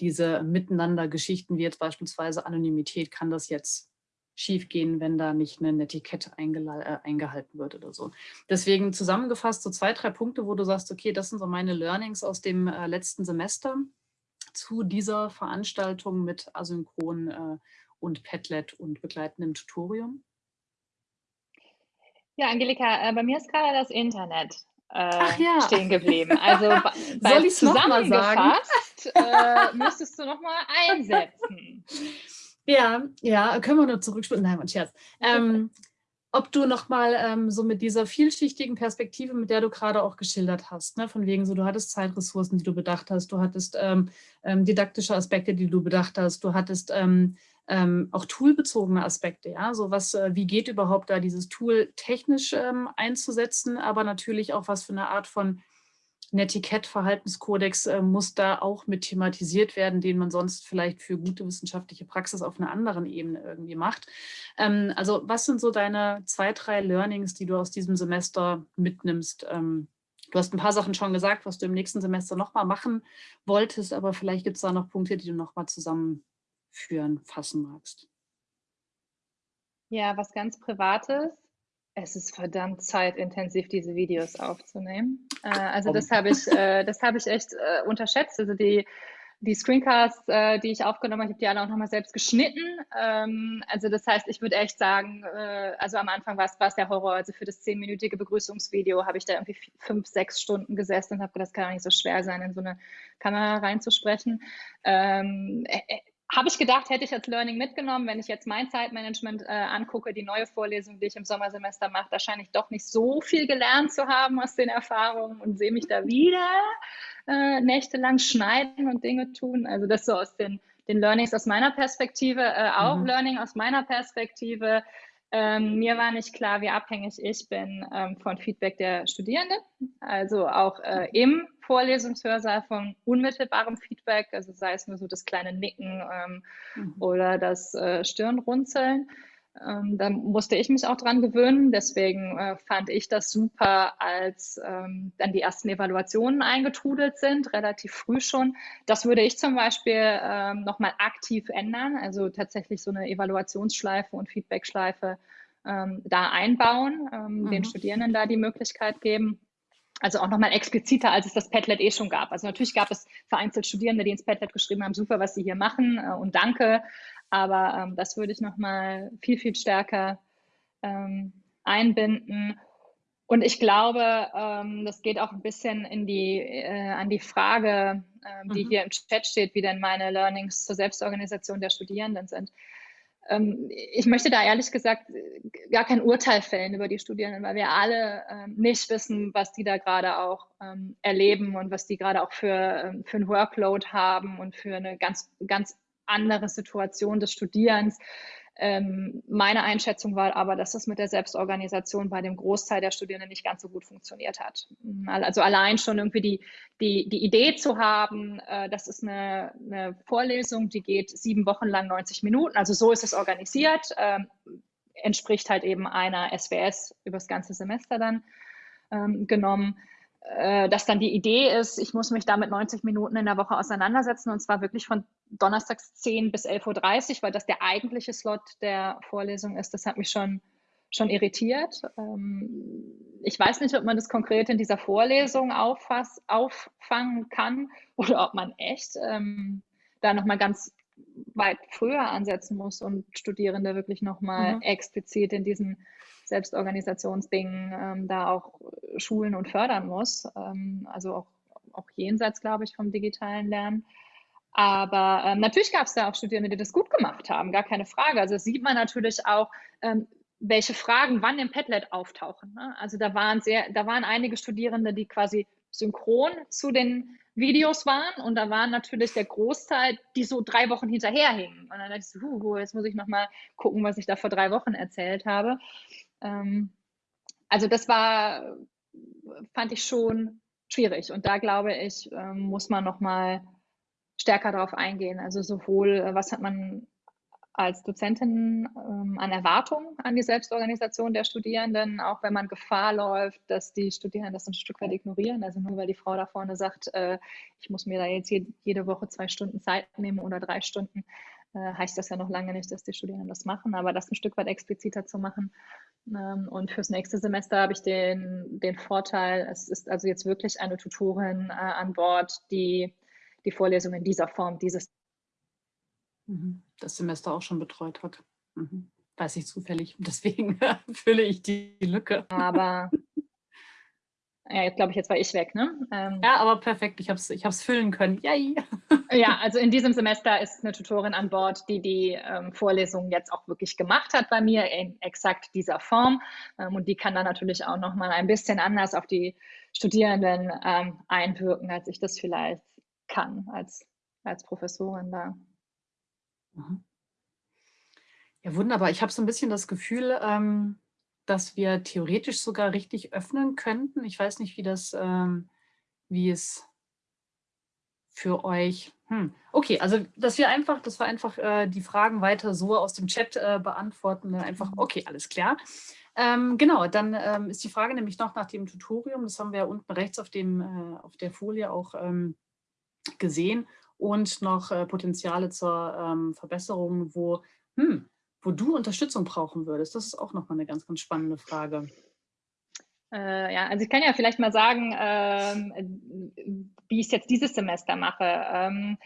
diese Miteinander-Geschichten, wie jetzt beispielsweise Anonymität, kann das jetzt schiefgehen, wenn da nicht eine Netiquette äh, eingehalten wird oder so. Deswegen zusammengefasst so zwei, drei Punkte, wo du sagst, okay, das sind so meine Learnings aus dem äh, letzten Semester zu dieser Veranstaltung mit Asynchron äh, und Padlet und begleitendem Tutorium. Ja, Angelika, äh, bei mir ist gerade das Internet äh, ja. stehen geblieben. Also Soll ich zusammengefasst äh, müsstest du noch mal einsetzen. Ja, ja, können wir nur zurückspulen. Nein, mein Scherz. Ähm, ob du nochmal ähm, so mit dieser vielschichtigen Perspektive, mit der du gerade auch geschildert hast, ne, von wegen so, du hattest Zeitressourcen, die du bedacht hast, du hattest ähm, ähm, didaktische Aspekte, die du bedacht hast, du hattest ähm, ähm, auch toolbezogene Aspekte, ja, so was, äh, wie geht überhaupt da dieses Tool technisch einzusetzen, aber natürlich auch was für eine Art von ein Etikett-Verhaltenskodex äh, muss da auch mit thematisiert werden, den man sonst vielleicht für gute wissenschaftliche Praxis auf einer anderen Ebene irgendwie macht. Ähm, also was sind so deine zwei, drei Learnings, die du aus diesem Semester mitnimmst? Ähm, du hast ein paar Sachen schon gesagt, was du im nächsten Semester nochmal machen wolltest, aber vielleicht gibt es da noch Punkte, die du nochmal zusammenführen, fassen magst. Ja, was ganz Privates es ist verdammt zeitintensiv, diese Videos aufzunehmen. Äh, also das habe ich, äh, das habe ich echt äh, unterschätzt. Also die, die Screencasts, äh, die ich aufgenommen habe, ich habe die alle auch nochmal selbst geschnitten. Ähm, also das heißt, ich würde echt sagen, äh, also am Anfang war es der Horror. Also für das zehnminütige Begrüßungsvideo habe ich da irgendwie fünf, sechs Stunden gesessen und habe gedacht, das kann auch nicht so schwer sein, in so eine Kamera reinzusprechen. Ähm, äh, habe ich gedacht, hätte ich als Learning mitgenommen. Wenn ich jetzt mein Zeitmanagement äh, angucke, die neue Vorlesung, die ich im Sommersemester mache, da scheine ich doch nicht so viel gelernt zu haben aus den Erfahrungen und sehe mich da wieder äh, nächtelang schneiden und Dinge tun. Also das so aus den, den Learnings aus meiner Perspektive, äh, auch mhm. Learning aus meiner Perspektive. Ähm, mir war nicht klar, wie abhängig ich bin ähm, von Feedback der Studierenden, also auch äh, im Vorlesungshörsaal von unmittelbarem Feedback, also sei es nur so das kleine Nicken ähm, mhm. oder das äh, Stirnrunzeln. Ähm, da musste ich mich auch dran gewöhnen. Deswegen äh, fand ich das super, als ähm, dann die ersten Evaluationen eingetrudelt sind, relativ früh schon. Das würde ich zum Beispiel ähm, nochmal aktiv ändern, also tatsächlich so eine Evaluationsschleife und Feedbackschleife ähm, da einbauen, ähm, mhm. den Studierenden da die Möglichkeit geben. Also auch nochmal expliziter, als es das Padlet eh schon gab. Also natürlich gab es vereinzelt Studierende, die ins Padlet geschrieben haben, super, was Sie hier machen äh, und danke. Aber ähm, das würde ich nochmal viel, viel stärker ähm, einbinden. Und ich glaube, ähm, das geht auch ein bisschen in die, äh, an die Frage, äh, die mhm. hier im Chat steht, wie denn meine Learnings zur Selbstorganisation der Studierenden sind. Ähm, ich möchte da ehrlich gesagt gar kein Urteil fällen über die Studierenden, weil wir alle ähm, nicht wissen, was die da gerade auch ähm, erleben und was die gerade auch für, ähm, für ein Workload haben und für eine ganz, ganz andere Situation des Studierens. Ähm, meine Einschätzung war aber, dass das mit der Selbstorganisation bei dem Großteil der Studierenden nicht ganz so gut funktioniert hat. Also allein schon irgendwie die, die, die Idee zu haben, äh, das ist eine, eine, Vorlesung, die geht sieben Wochen lang 90 Minuten, also so ist es organisiert, äh, entspricht halt eben einer SWS über das ganze Semester dann ähm, genommen äh, dass dann die Idee ist, ich muss mich da mit 90 Minuten in der Woche auseinandersetzen und zwar wirklich von donnerstags 10 bis 11.30 Uhr, weil das der eigentliche Slot der Vorlesung ist. Das hat mich schon, schon irritiert. Ähm, ich weiß nicht, ob man das konkret in dieser Vorlesung auffass, auffangen kann oder ob man echt ähm, da nochmal ganz weit früher ansetzen muss und Studierende wirklich nochmal mhm. explizit in diesen Selbstorganisationsdingen ähm, da auch schulen und fördern muss. Ähm, also auch, auch jenseits, glaube ich, vom digitalen Lernen. Aber ähm, natürlich gab es da auch Studierende, die das gut gemacht haben, gar keine Frage. Also das sieht man natürlich auch, ähm, welche Fragen wann im Padlet auftauchen. Ne? Also da waren sehr, da waren einige Studierende, die quasi synchron zu den Videos waren und da waren natürlich der Großteil, die so drei Wochen hinterherhingen. Und dann dachte ich so, huh, jetzt muss ich nochmal gucken, was ich da vor drei Wochen erzählt habe. Ähm, also das war, fand ich schon schwierig und da glaube ich, ähm, muss man nochmal stärker darauf eingehen. Also sowohl, äh, was hat man als Dozentin ähm, an Erwartungen an die Selbstorganisation der Studierenden, auch wenn man Gefahr läuft, dass die Studierenden das ein Stück weit ignorieren. Also nur weil die Frau da vorne sagt, äh, ich muss mir da jetzt jede, jede Woche zwei Stunden Zeit nehmen oder drei Stunden, äh, heißt das ja noch lange nicht, dass die Studierenden das machen, aber das ein Stück weit expliziter zu machen. Ähm, und fürs nächste Semester habe ich den, den Vorteil, es ist also jetzt wirklich eine Tutorin äh, an Bord, die die Vorlesung in dieser Form dieses Mhm. das Semester auch schon betreut hat. Mhm. Weiß ich zufällig. Deswegen fülle ich die Lücke. Aber ja, jetzt glaube ich, jetzt war ich weg, ne? Ähm, ja, aber perfekt. Ich habe es ich füllen können. Yay! ja, also in diesem Semester ist eine Tutorin an Bord, die die ähm, Vorlesung jetzt auch wirklich gemacht hat bei mir in exakt dieser Form. Ähm, und die kann dann natürlich auch nochmal ein bisschen anders auf die Studierenden ähm, einwirken, als ich das vielleicht kann als, als Professorin da. Mhm. Ja, wunderbar. Ich habe so ein bisschen das Gefühl, ähm, dass wir theoretisch sogar richtig öffnen könnten. Ich weiß nicht, wie das, ähm, wie es für euch. Hm. Okay, also dass wir einfach, dass wir einfach äh, die Fragen weiter so aus dem Chat äh, beantworten. Dann einfach, mhm. okay, alles klar. Ähm, genau, dann ähm, ist die Frage nämlich noch nach dem Tutorium. Das haben wir ja unten rechts auf, dem, äh, auf der Folie auch ähm, gesehen und noch äh, Potenziale zur ähm, Verbesserung, wo, hm, wo du Unterstützung brauchen würdest. Das ist auch nochmal eine ganz, ganz spannende Frage. Äh, ja, also ich kann ja vielleicht mal sagen, ähm, wie ich es jetzt dieses Semester mache. Ähm,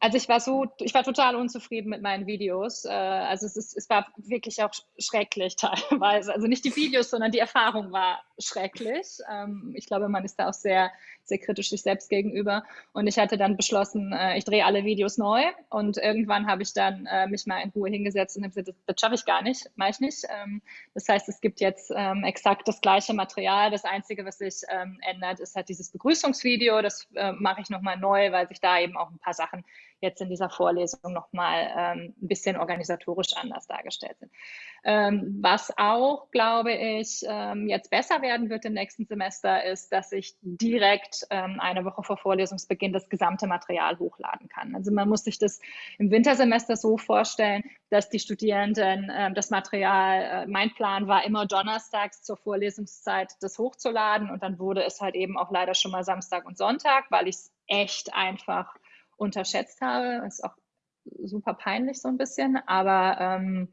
also ich war so, ich war total unzufrieden mit meinen Videos. Äh, also es, ist, es war wirklich auch schrecklich teilweise. Also nicht die Videos, sondern die Erfahrung war schrecklich. Ähm, ich glaube, man ist da auch sehr, sehr kritisch sich selbst gegenüber. Und ich hatte dann beschlossen, äh, ich drehe alle Videos neu. Und irgendwann habe ich dann äh, mich mal in Ruhe hingesetzt und habe gesagt, das, das schaffe ich gar nicht, mache ich nicht. Ähm, das heißt, es gibt jetzt ähm, exakt das gleiche Material. Das Einzige, was sich ähm, ändert, ist halt dieses Begrüßungsvideo. Das äh, mache ich nochmal neu, weil sich da eben auch ein paar Sachen jetzt in dieser Vorlesung nochmal ähm, ein bisschen organisatorisch anders dargestellt sind. Ähm, was auch, glaube ich, ähm, jetzt besser werden wird im nächsten Semester, ist, dass ich direkt ähm, eine Woche vor Vorlesungsbeginn das gesamte Material hochladen kann. Also man muss sich das im Wintersemester so vorstellen, dass die Studierenden ähm, das Material, äh, mein Plan war immer donnerstags zur Vorlesungszeit das hochzuladen und dann wurde es halt eben auch leider schon mal Samstag und Sonntag, weil ich es echt einfach unterschätzt habe. Ist auch super peinlich so ein bisschen, aber ähm,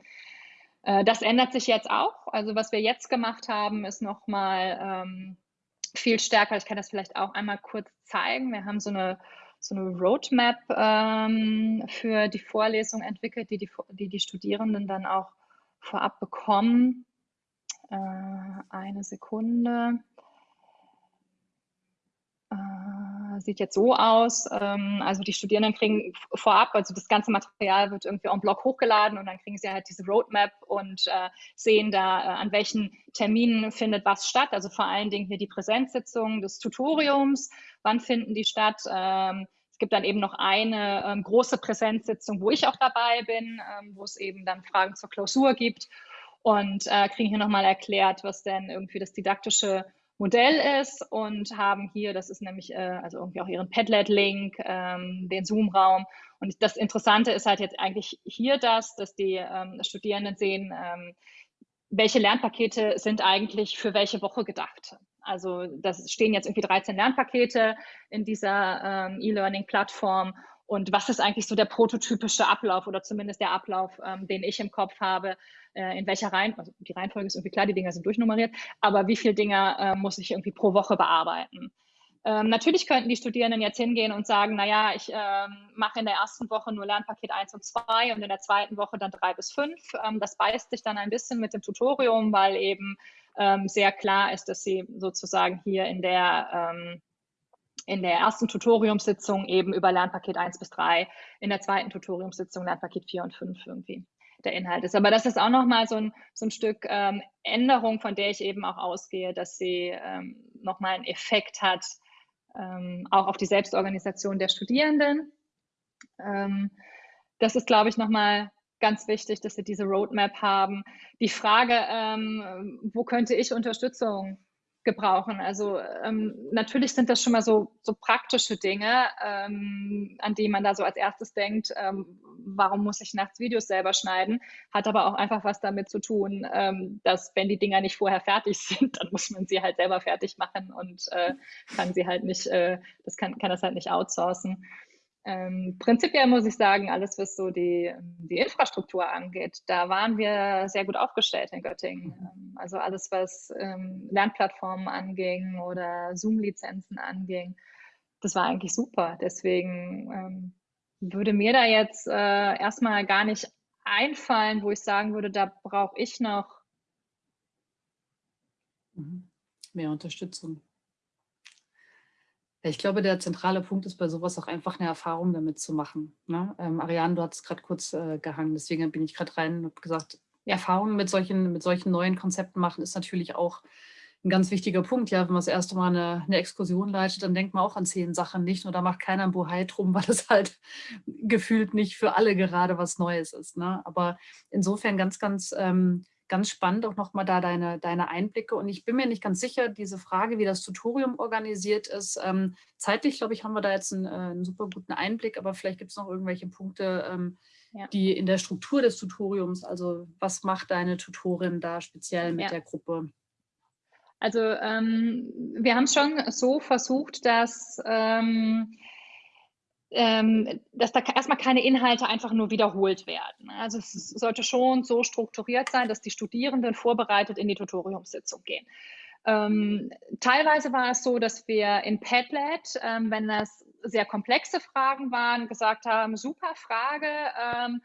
äh, das ändert sich jetzt auch. Also was wir jetzt gemacht haben, ist nochmal ähm, viel stärker. Ich kann das vielleicht auch einmal kurz zeigen. Wir haben so eine, so eine Roadmap ähm, für die Vorlesung entwickelt, die die, die die Studierenden dann auch vorab bekommen. Äh, eine Sekunde. Äh, sieht jetzt so aus. Ähm, also die Studierenden kriegen vorab, also das ganze Material wird irgendwie en bloc hochgeladen und dann kriegen sie halt diese Roadmap und äh, sehen da, äh, an welchen Terminen findet was statt. Also vor allen Dingen hier die Präsenzsitzungen des Tutoriums. Wann finden die statt? Ähm, es gibt dann eben noch eine ähm, große Präsenzsitzung, wo ich auch dabei bin, ähm, wo es eben dann Fragen zur Klausur gibt und äh, kriegen hier nochmal erklärt, was denn irgendwie das didaktische Modell ist und haben hier, das ist nämlich äh, also irgendwie auch ihren Padlet-Link, ähm, den Zoom-Raum. Und das Interessante ist halt jetzt eigentlich hier das, dass die ähm, Studierenden sehen, ähm, welche Lernpakete sind eigentlich für welche Woche gedacht. Also das stehen jetzt irgendwie 13 Lernpakete in dieser ähm, E-Learning-Plattform und was ist eigentlich so der prototypische Ablauf oder zumindest der Ablauf, ähm, den ich im Kopf habe, äh, in welcher Reihenfolge, also die Reihenfolge ist irgendwie klar, die Dinger sind durchnummeriert, aber wie viele Dinge äh, muss ich irgendwie pro Woche bearbeiten? Ähm, natürlich könnten die Studierenden jetzt hingehen und sagen, naja, ich ähm, mache in der ersten Woche nur Lernpaket 1 und 2 und in der zweiten Woche dann 3 bis 5. Ähm, das beißt sich dann ein bisschen mit dem Tutorium, weil eben ähm, sehr klar ist, dass sie sozusagen hier in der ähm, in der ersten Tutoriumssitzung eben über Lernpaket 1 bis 3, in der zweiten Tutoriumssitzung Lernpaket 4 und 5 irgendwie der Inhalt ist. Aber das ist auch nochmal so ein, so ein Stück ähm, Änderung, von der ich eben auch ausgehe, dass sie ähm, nochmal einen Effekt hat, ähm, auch auf die Selbstorganisation der Studierenden. Ähm, das ist, glaube ich, nochmal ganz wichtig, dass sie diese Roadmap haben. Die Frage, ähm, wo könnte ich Unterstützung gebrauchen. Also ähm, natürlich sind das schon mal so, so praktische Dinge, ähm, an die man da so als erstes denkt, ähm, warum muss ich nachts Videos selber schneiden, hat aber auch einfach was damit zu tun, ähm, dass wenn die Dinger nicht vorher fertig sind, dann muss man sie halt selber fertig machen und äh, kann sie halt nicht, äh, das kann, kann das halt nicht outsourcen. Ähm, prinzipiell muss ich sagen, alles, was so die, die Infrastruktur angeht, da waren wir sehr gut aufgestellt in Göttingen. Also alles, was ähm, Lernplattformen anging oder Zoom-Lizenzen anging, das war eigentlich super. Deswegen ähm, würde mir da jetzt äh, erstmal gar nicht einfallen, wo ich sagen würde, da brauche ich noch mhm. mehr Unterstützung. Ich glaube, der zentrale Punkt ist bei sowas auch einfach eine Erfahrung damit zu machen. Ne? Ähm, Ariane, du hast gerade kurz äh, gehangen, deswegen bin ich gerade rein und habe gesagt, Erfahrungen mit solchen, mit solchen neuen Konzepten machen ist natürlich auch ein ganz wichtiger Punkt. Ja, wenn man das erste Mal eine, eine Exkursion leitet, dann denkt man auch an zehn Sachen nicht und da macht keiner ein Bohai drum, weil es halt gefühlt nicht für alle gerade was Neues ist. Ne? Aber insofern ganz, ganz ähm, ganz spannend auch nochmal da deine, deine Einblicke. Und ich bin mir nicht ganz sicher, diese Frage, wie das Tutorium organisiert ist. Ähm, zeitlich, glaube ich, haben wir da jetzt einen, äh, einen super guten Einblick, aber vielleicht gibt es noch irgendwelche Punkte, ähm, ja. die in der Struktur des Tutoriums, also was macht deine Tutorin da speziell mit ja. der Gruppe? Also ähm, wir haben es schon so versucht, dass ähm, ähm, dass da erstmal keine Inhalte einfach nur wiederholt werden. Also es sollte schon so strukturiert sein, dass die Studierenden vorbereitet in die Tutoriumssitzung gehen. Ähm, teilweise war es so, dass wir in Padlet, ähm, wenn das sehr komplexe Fragen waren, gesagt haben, super Frage, ähm,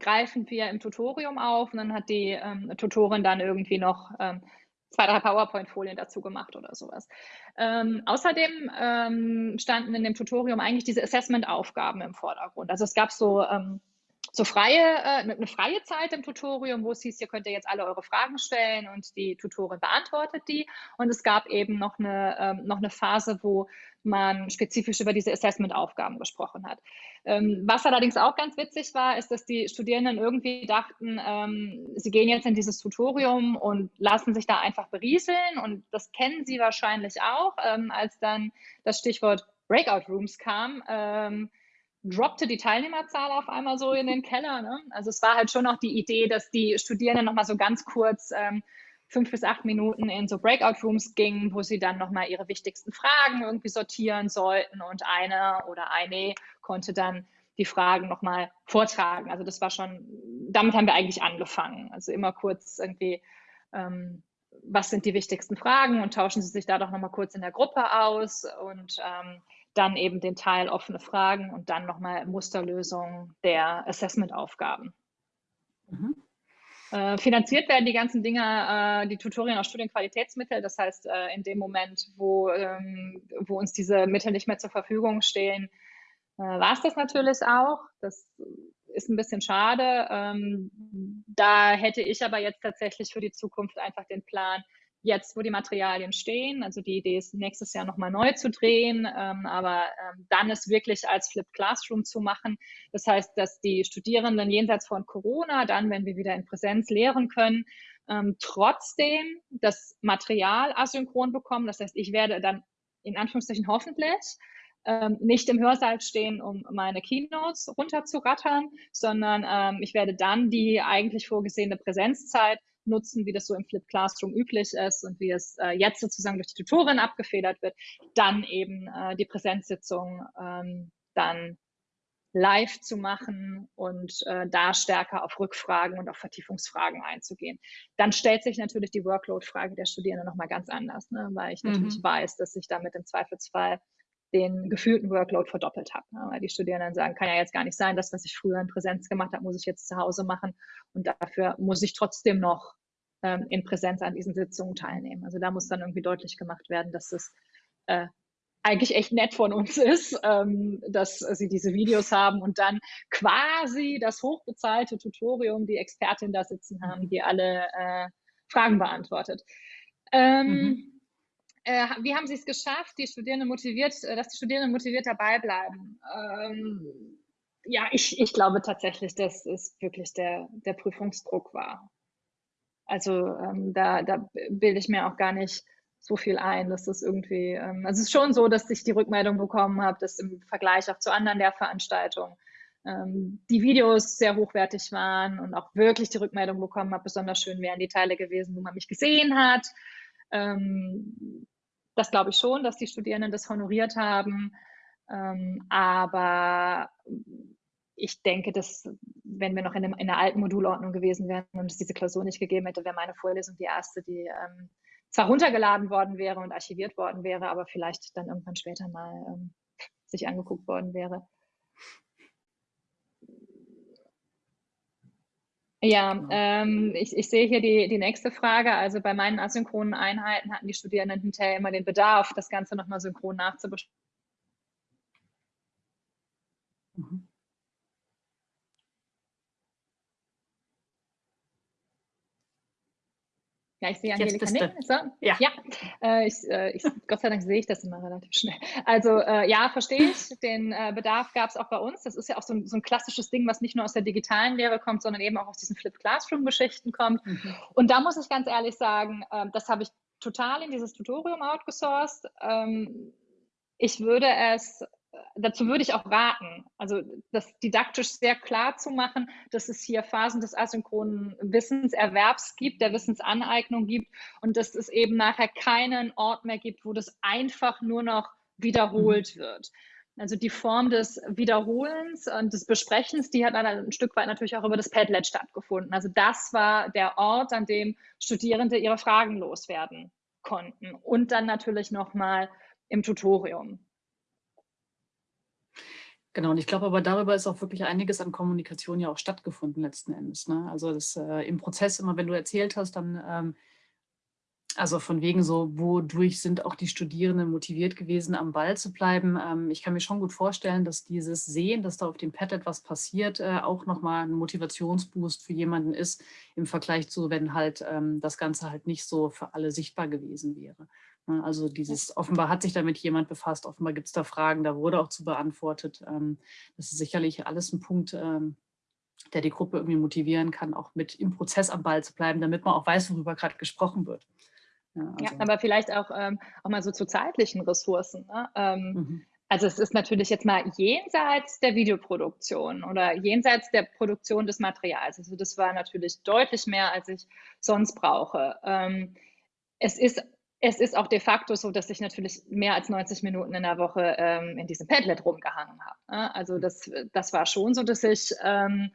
greifen wir im Tutorium auf und dann hat die ähm, Tutorin dann irgendwie noch ähm, zwei, drei PowerPoint-Folien dazu gemacht oder sowas. Ähm, außerdem ähm, standen in dem Tutorium eigentlich diese Assessment-Aufgaben im Vordergrund. Also es gab so ähm, so freie, äh, eine freie Zeit im Tutorium, wo es hieß, ihr könnt ja jetzt alle eure Fragen stellen und die Tutorin beantwortet die. Und es gab eben noch eine, ähm, noch eine Phase, wo man spezifisch über diese Assessment-Aufgaben gesprochen hat. Ähm, was allerdings auch ganz witzig war, ist, dass die Studierenden irgendwie dachten, ähm, sie gehen jetzt in dieses Tutorium und lassen sich da einfach berieseln. Und das kennen sie wahrscheinlich auch, ähm, als dann das Stichwort Breakout Rooms kam. Droppte die Teilnehmerzahl auf einmal so in den Keller. Ne? Also es war halt schon auch die Idee, dass die Studierenden nochmal so ganz kurz ähm, fünf bis acht Minuten in so Breakout-Rooms gingen, wo sie dann nochmal ihre wichtigsten Fragen irgendwie sortieren sollten und einer oder eine konnte dann die Fragen nochmal vortragen. Also das war schon, damit haben wir eigentlich angefangen. Also immer kurz irgendwie, ähm, was sind die wichtigsten Fragen und tauschen sie sich da doch nochmal kurz in der Gruppe aus und ähm, dann eben den Teil offene Fragen und dann nochmal Musterlösung der Assessment-Aufgaben. Mhm. Äh, finanziert werden die ganzen Dinge, äh, die Tutorien aus Studienqualitätsmittel. Das heißt, äh, in dem Moment, wo, ähm, wo uns diese Mittel nicht mehr zur Verfügung stehen, äh, war es das natürlich auch. Das ist ein bisschen schade. Ähm, da hätte ich aber jetzt tatsächlich für die Zukunft einfach den Plan, jetzt, wo die Materialien stehen. Also die Idee ist, nächstes Jahr nochmal neu zu drehen, ähm, aber ähm, dann es wirklich als Flip Classroom zu machen. Das heißt, dass die Studierenden jenseits von Corona, dann, wenn wir wieder in Präsenz lehren können, ähm, trotzdem das Material asynchron bekommen. Das heißt, ich werde dann in Anführungszeichen hoffentlich ähm, nicht im Hörsaal stehen, um meine Keynotes runterzurattern, sondern ähm, ich werde dann die eigentlich vorgesehene Präsenzzeit nutzen, wie das so im Flip Classroom üblich ist und wie es äh, jetzt sozusagen durch die Tutorin abgefedert wird, dann eben äh, die Präsenzsitzung ähm, dann live zu machen und äh, da stärker auf Rückfragen und auf Vertiefungsfragen einzugehen. Dann stellt sich natürlich die Workload-Frage der Studierenden nochmal ganz anders, ne? weil ich mhm. natürlich weiß, dass ich damit im Zweifelsfall den gefühlten Workload verdoppelt habe. Ne? Weil die Studierenden sagen, kann ja jetzt gar nicht sein, das, was ich früher in Präsenz gemacht habe, muss ich jetzt zu Hause machen. Und dafür muss ich trotzdem noch ähm, in Präsenz an diesen Sitzungen teilnehmen. Also da muss dann irgendwie deutlich gemacht werden, dass es äh, eigentlich echt nett von uns ist, ähm, dass sie diese Videos haben und dann quasi das hochbezahlte Tutorium, die Expertin da sitzen haben, die alle äh, Fragen beantwortet. Ähm, mhm äh, wie haben Sie es geschafft, die Studierenden motiviert, äh, dass die Studierenden motiviert dabei bleiben? Ähm, ja, ich, ich glaube tatsächlich, dass es wirklich der, der Prüfungsdruck war. Also ähm, da, da bilde ich mir auch gar nicht so viel ein, dass das irgendwie, ähm, also es ist schon so, dass ich die Rückmeldung bekommen habe, dass im Vergleich auch zu anderen Lehrveranstaltungen ähm, die Videos sehr hochwertig waren und auch wirklich die Rückmeldung bekommen habe, besonders schön wären die Teile gewesen, wo man mich gesehen hat. Ähm, das glaube ich schon, dass die Studierenden das honoriert haben. Ähm, aber ich denke, dass wenn wir noch in, dem, in, der alten Modulordnung gewesen wären und es diese Klausur nicht gegeben hätte, wäre meine Vorlesung die erste, die ähm, zwar runtergeladen worden wäre und archiviert worden wäre, aber vielleicht dann irgendwann später mal ähm, sich angeguckt worden wäre. Ja, genau. ähm, ich, ich sehe hier die, die nächste Frage. Also bei meinen asynchronen Einheiten hatten die Studierenden hinterher immer den Bedarf, das Ganze nochmal synchron nachzubesprechen. Mhm. Ja, ich sehe Angelika nicken. So. Ja, ja. Äh, ich, äh, ich, Gott sei Dank sehe ich das immer relativ schnell. Also äh, ja, verstehe ich. Den äh, Bedarf gab es auch bei uns. Das ist ja auch so ein, so ein, klassisches Ding, was nicht nur aus der digitalen Lehre kommt, sondern eben auch aus diesen Flip Classroom-Geschichten kommt. Mhm. Und da muss ich ganz ehrlich sagen, ähm, das habe ich total in dieses Tutorium outgesourced. Ähm, ich würde es dazu würde ich auch raten, also das didaktisch sehr klar zu machen, dass es hier Phasen des asynchronen Wissenserwerbs gibt, der Wissensaneignung gibt und dass es eben nachher keinen Ort mehr gibt, wo das einfach nur noch wiederholt mhm. wird. Also die Form des Wiederholens und des Besprechens, die hat dann ein Stück weit natürlich auch über das Padlet stattgefunden. Also das war der Ort, an dem Studierende ihre Fragen loswerden konnten und dann natürlich nochmal im Tutorium. Genau, und ich glaube aber darüber ist auch wirklich einiges an Kommunikation ja auch stattgefunden letzten Endes. Ne? Also das, äh, im Prozess immer, wenn du erzählt hast, dann ähm, Also von wegen so, wodurch sind auch die Studierenden motiviert gewesen, am Ball zu bleiben. Ähm, ich kann mir schon gut vorstellen, dass dieses Sehen, dass da auf dem Pad etwas passiert, äh, auch nochmal ein Motivationsboost für jemanden ist, im Vergleich zu, wenn halt ähm, das Ganze halt nicht so für alle sichtbar gewesen wäre. Ne, also dieses, offenbar hat sich damit jemand befasst, offenbar gibt es da Fragen, da wurde auch zu beantwortet. Ähm, das ist sicherlich alles ein Punkt, der die Gruppe irgendwie motivieren kann, auch mit im Prozess am Ball zu bleiben, damit man auch weiß, worüber gerade gesprochen wird. Ja, also. ja, aber vielleicht auch, ähm, auch mal so zu zeitlichen Ressourcen. Ne? Ähm, mhm. Also es ist natürlich jetzt mal jenseits der Videoproduktion oder jenseits der Produktion des Materials. Also das war natürlich deutlich mehr, als ich sonst brauche. Ähm, es ist es ist auch de facto so, dass ich natürlich mehr als 90 Minuten in der Woche ähm, in diesem Padlet rumgehangen habe. Ne? Also das, das war schon so, dass ich ähm,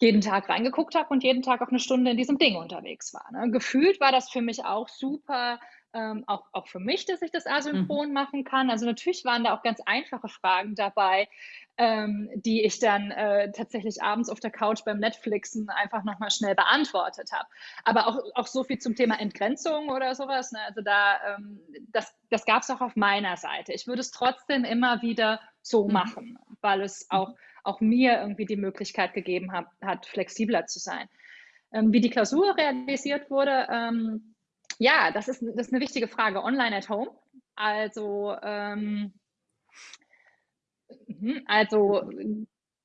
jeden Tag reingeguckt habe und jeden Tag auch eine Stunde in diesem Ding unterwegs war. Ne? Gefühlt war das für mich auch super, ähm, auch, auch für mich, dass ich das asynchron mhm. machen kann. Also natürlich waren da auch ganz einfache Fragen dabei, ähm, die ich dann äh, tatsächlich abends auf der Couch beim Netflixen einfach nochmal schnell beantwortet habe. Aber auch, auch so viel zum Thema Entgrenzung oder sowas. Ne? Also da, ähm, das, das gab es auch auf meiner Seite. Ich würde es trotzdem immer wieder so mhm. machen, weil es auch mhm auch mir irgendwie die Möglichkeit gegeben hat, hat flexibler zu sein. Ähm, wie die Klausur realisiert wurde, ähm, ja, das ist, das ist eine wichtige Frage. Online at home. Also, ähm, also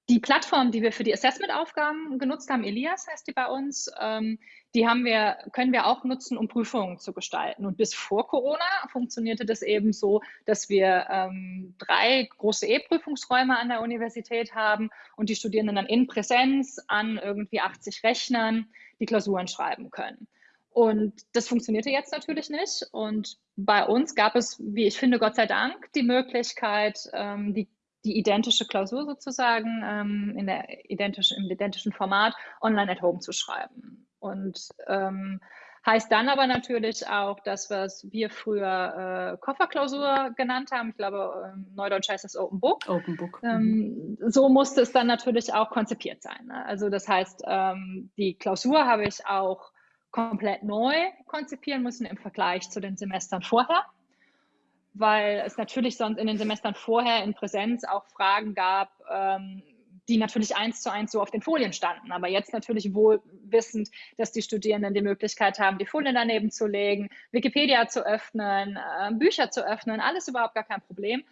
die Plattform, die wir für die Assessment-Aufgaben genutzt haben, Elias heißt die bei uns, ähm, die haben wir, können wir auch nutzen, um Prüfungen zu gestalten. Und bis vor Corona funktionierte das eben so, dass wir ähm, drei große E-Prüfungsräume an der Universität haben und die Studierenden dann in Präsenz an irgendwie 80 Rechnern die Klausuren schreiben können. Und das funktionierte jetzt natürlich nicht. Und bei uns gab es, wie ich finde, Gott sei Dank, die Möglichkeit, ähm, die die identische Klausur sozusagen ähm, in der identisch, im identischen Format online at home zu schreiben. Und ähm, heißt dann aber natürlich auch das, was wir früher äh, Kofferklausur genannt haben. Ich glaube, ähm, Neudeutsch heißt das Open Book. Open Book. Ähm, mhm. so musste es dann natürlich auch konzipiert sein. Ne? Also das heißt, ähm, die Klausur habe ich auch komplett neu konzipieren müssen im Vergleich zu den Semestern vorher weil es natürlich sonst in den Semestern vorher in Präsenz auch Fragen gab, ähm, die natürlich eins zu eins so auf den Folien standen. Aber jetzt natürlich wohl wissend, dass die Studierenden die Möglichkeit haben, die Folien daneben zu legen, Wikipedia zu öffnen, äh, Bücher zu öffnen, alles überhaupt gar kein Problem.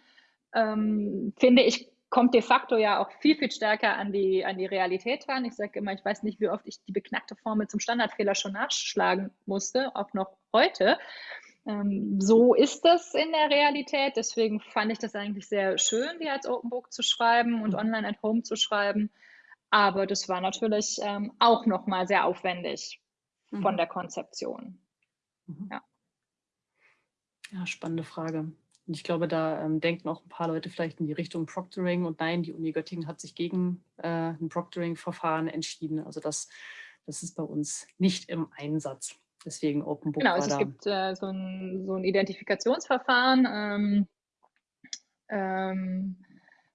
Ähm, finde ich, kommt de facto ja auch viel, viel stärker an die, an die Realität ran. Ich sage immer, ich weiß nicht, wie oft ich die beknackte Formel zum Standardfehler schon nachschlagen musste, auch noch heute. Ähm, so ist das in der Realität. Deswegen fand ich das eigentlich sehr schön, die als Open Book zu schreiben und mhm. online at home zu schreiben. Aber das war natürlich ähm, auch nochmal sehr aufwendig mhm. von der Konzeption. Mhm. Ja. ja, spannende Frage. Und ich glaube, da ähm, denken auch ein paar Leute vielleicht in die Richtung Proctoring. Und nein, die Uni Göttingen hat sich gegen äh, ein Proctoring-Verfahren entschieden. Also das, das ist bei uns nicht im Einsatz. Deswegen Open Book. Genau, also es gibt äh, so, ein, so ein Identifikationsverfahren, ähm, ähm,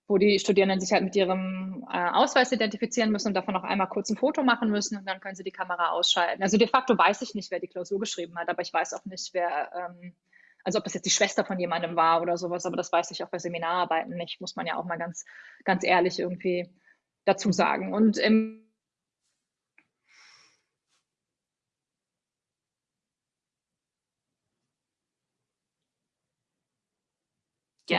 wo die Studierenden sich halt mit ihrem äh, Ausweis identifizieren müssen und davon auch einmal kurz ein Foto machen müssen und dann können sie die Kamera ausschalten. Also de facto weiß ich nicht, wer die Klausur geschrieben hat, aber ich weiß auch nicht, wer, ähm, also ob das jetzt die Schwester von jemandem war oder sowas, aber das weiß ich auch bei Seminararbeiten nicht, muss man ja auch mal ganz, ganz ehrlich irgendwie dazu sagen. Und im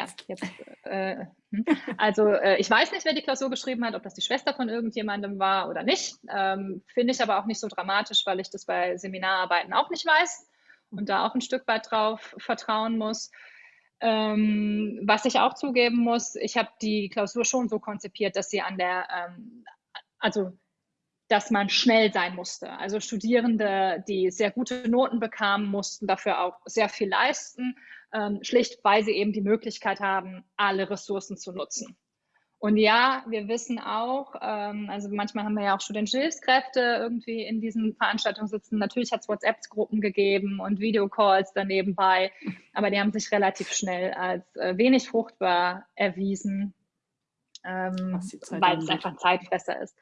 Ja, jetzt. Äh, hm. also äh, ich weiß nicht, wer die Klausur geschrieben hat, ob das die Schwester von irgendjemandem war oder nicht. Ähm, Finde ich aber auch nicht so dramatisch, weil ich das bei Seminararbeiten auch nicht weiß und da auch ein Stück weit drauf vertrauen muss. Ähm, was ich auch zugeben muss, ich habe die Klausur schon so konzipiert, dass sie an der, ähm, also dass man schnell sein musste. Also Studierende, die sehr gute Noten bekamen, mussten dafür auch sehr viel leisten ähm, schlicht weil sie eben die Möglichkeit haben, alle Ressourcen zu nutzen. Und ja, wir wissen auch, ähm, also manchmal haben wir ja auch studentische Hilfskräfte irgendwie in diesen Veranstaltungen sitzen. Natürlich hat es WhatsApp-Gruppen gegeben und Videocalls daneben bei, aber die haben sich relativ schnell als äh, wenig fruchtbar erwiesen, ähm, weil es einfach ein Zeitfresser ist.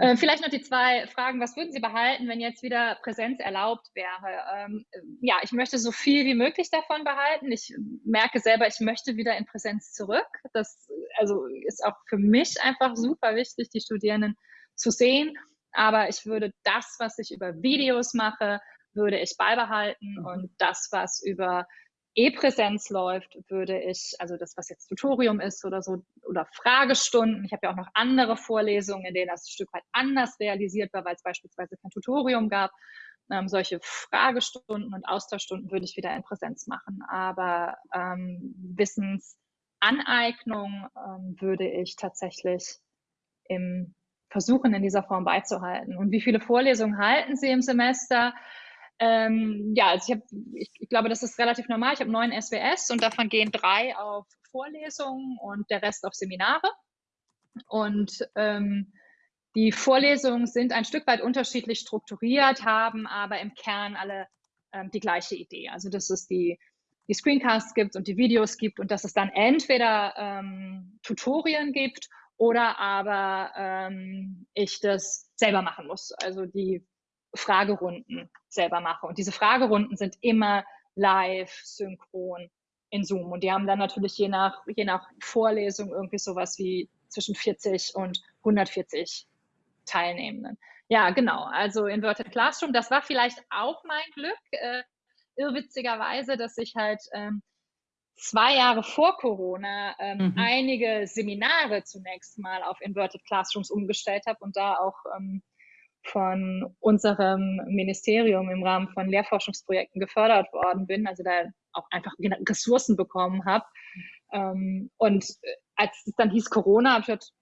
Äh, vielleicht noch die zwei Fragen. Was würden Sie behalten, wenn jetzt wieder Präsenz erlaubt wäre? Ähm, ja, ich möchte so viel wie möglich davon behalten. Ich merke selber, ich möchte wieder in Präsenz zurück. Das also ist auch für mich einfach super wichtig, die Studierenden zu sehen. Aber ich würde das, was ich über Videos mache, würde ich beibehalten mhm. und das, was über E-Präsenz läuft, würde ich, also das, was jetzt Tutorium ist oder so, oder Fragestunden, ich habe ja auch noch andere Vorlesungen, in denen das ein Stück weit anders realisiert war, weil es beispielsweise kein Tutorium gab. Ähm, solche Fragestunden und Austauschstunden würde ich wieder in Präsenz machen. Aber ähm, Wissensaneignung ähm, würde ich tatsächlich im versuchen, in dieser Form beizuhalten. Und wie viele Vorlesungen halten Sie im Semester? Ähm, ja, also ich, hab, ich, ich, glaube, das ist relativ normal. Ich habe neun SWS und davon gehen drei auf Vorlesungen und der Rest auf Seminare. Und ähm, die Vorlesungen sind ein Stück weit unterschiedlich strukturiert, haben aber im Kern alle ähm, die gleiche Idee. Also dass es die, die Screencasts gibt und die Videos gibt und dass es dann entweder ähm, Tutorien gibt oder aber ähm, ich das selber machen muss. Also die Fragerunden selber mache. Und diese Fragerunden sind immer live, synchron in Zoom. Und die haben dann natürlich je nach, je nach Vorlesung irgendwie sowas wie zwischen 40 und 140 Teilnehmenden. Ja, genau. Also Inverted Classroom, das war vielleicht auch mein Glück, äh, irrwitzigerweise, dass ich halt ähm, zwei Jahre vor Corona ähm, mhm. einige Seminare zunächst mal auf Inverted Classrooms umgestellt habe und da auch ähm, von unserem Ministerium im Rahmen von Lehrforschungsprojekten gefördert worden bin, also da auch einfach Ressourcen bekommen habe. Ähm, und äh, als es dann hieß Corona, habe ich gedacht,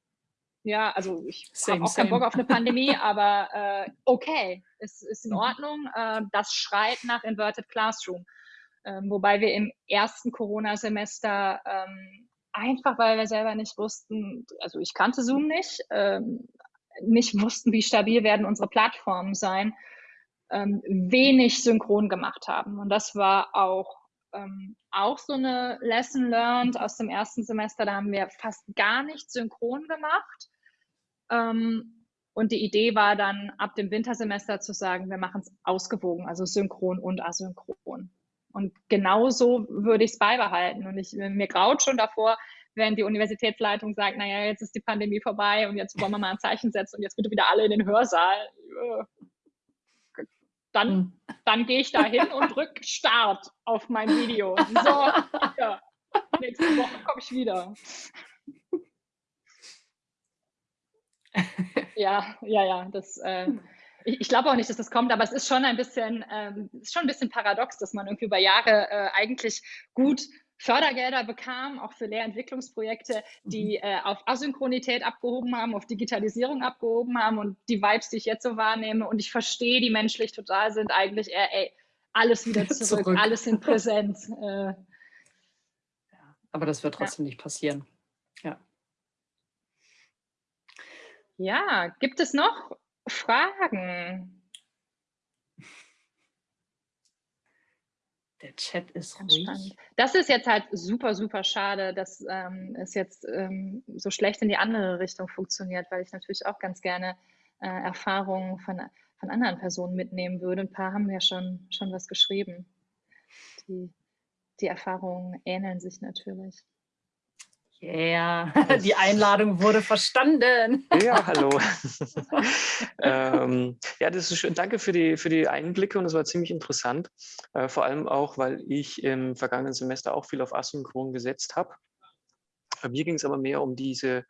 ja, also ich habe auch keinen Bock auf eine Pandemie, aber äh, okay, es ist in mhm. Ordnung. Äh, das schreit nach Inverted Classroom. Ähm, wobei wir im ersten Corona-Semester ähm, einfach, weil wir selber nicht wussten, also ich kannte Zoom nicht, ähm, nicht wussten, wie stabil werden unsere Plattformen sein, ähm, wenig synchron gemacht haben. Und das war auch, ähm, auch so eine Lesson learned aus dem ersten Semester. Da haben wir fast gar nicht synchron gemacht. Ähm, und die Idee war dann ab dem Wintersemester zu sagen, wir machen es ausgewogen, also synchron und asynchron. Und genauso würde ich es beibehalten. Und ich, mir graut schon davor, wenn die Universitätsleitung sagt, naja, jetzt ist die Pandemie vorbei und jetzt wollen wir mal ein Zeichen setzen und jetzt bitte wieder alle in den Hörsaal, dann, hm. dann gehe ich da hin und drücke Start auf mein Video. So, ja, nächste Woche komme ich wieder. Ja, ja, ja, das, äh, ich, ich glaube auch nicht, dass das kommt, aber es ist schon ein bisschen, ähm, ist schon ein bisschen paradox, dass man irgendwie über Jahre äh, eigentlich gut Fördergelder bekam, auch für Lehrentwicklungsprojekte, die mhm. äh, auf Asynchronität abgehoben haben, auf Digitalisierung abgehoben haben und die Vibes, die ich jetzt so wahrnehme und ich verstehe, die menschlich total sind, eigentlich eher, ey, alles wieder zurück, zurück. alles in Präsenz. Äh, aber das wird trotzdem ja. nicht passieren. Ja. Ja, gibt es noch Fragen? Der Chat ist Ganz ruhig. Spannend. Das ist jetzt halt super, super schade, dass ähm, es jetzt ähm, so schlecht in die andere Richtung funktioniert, weil ich natürlich auch ganz gerne äh, Erfahrungen von, von anderen Personen mitnehmen würde. Ein paar haben ja schon, schon was geschrieben. Die, die Erfahrungen ähneln sich natürlich. Yeah, die Einladung wurde verstanden. Ja, hallo. ähm, ja, das ist schön. Danke für die, für die Einblicke und es war ziemlich interessant. Äh, vor allem auch, weil ich im vergangenen Semester auch viel auf Asynchron gesetzt habe. Äh, mir ging es aber mehr um diese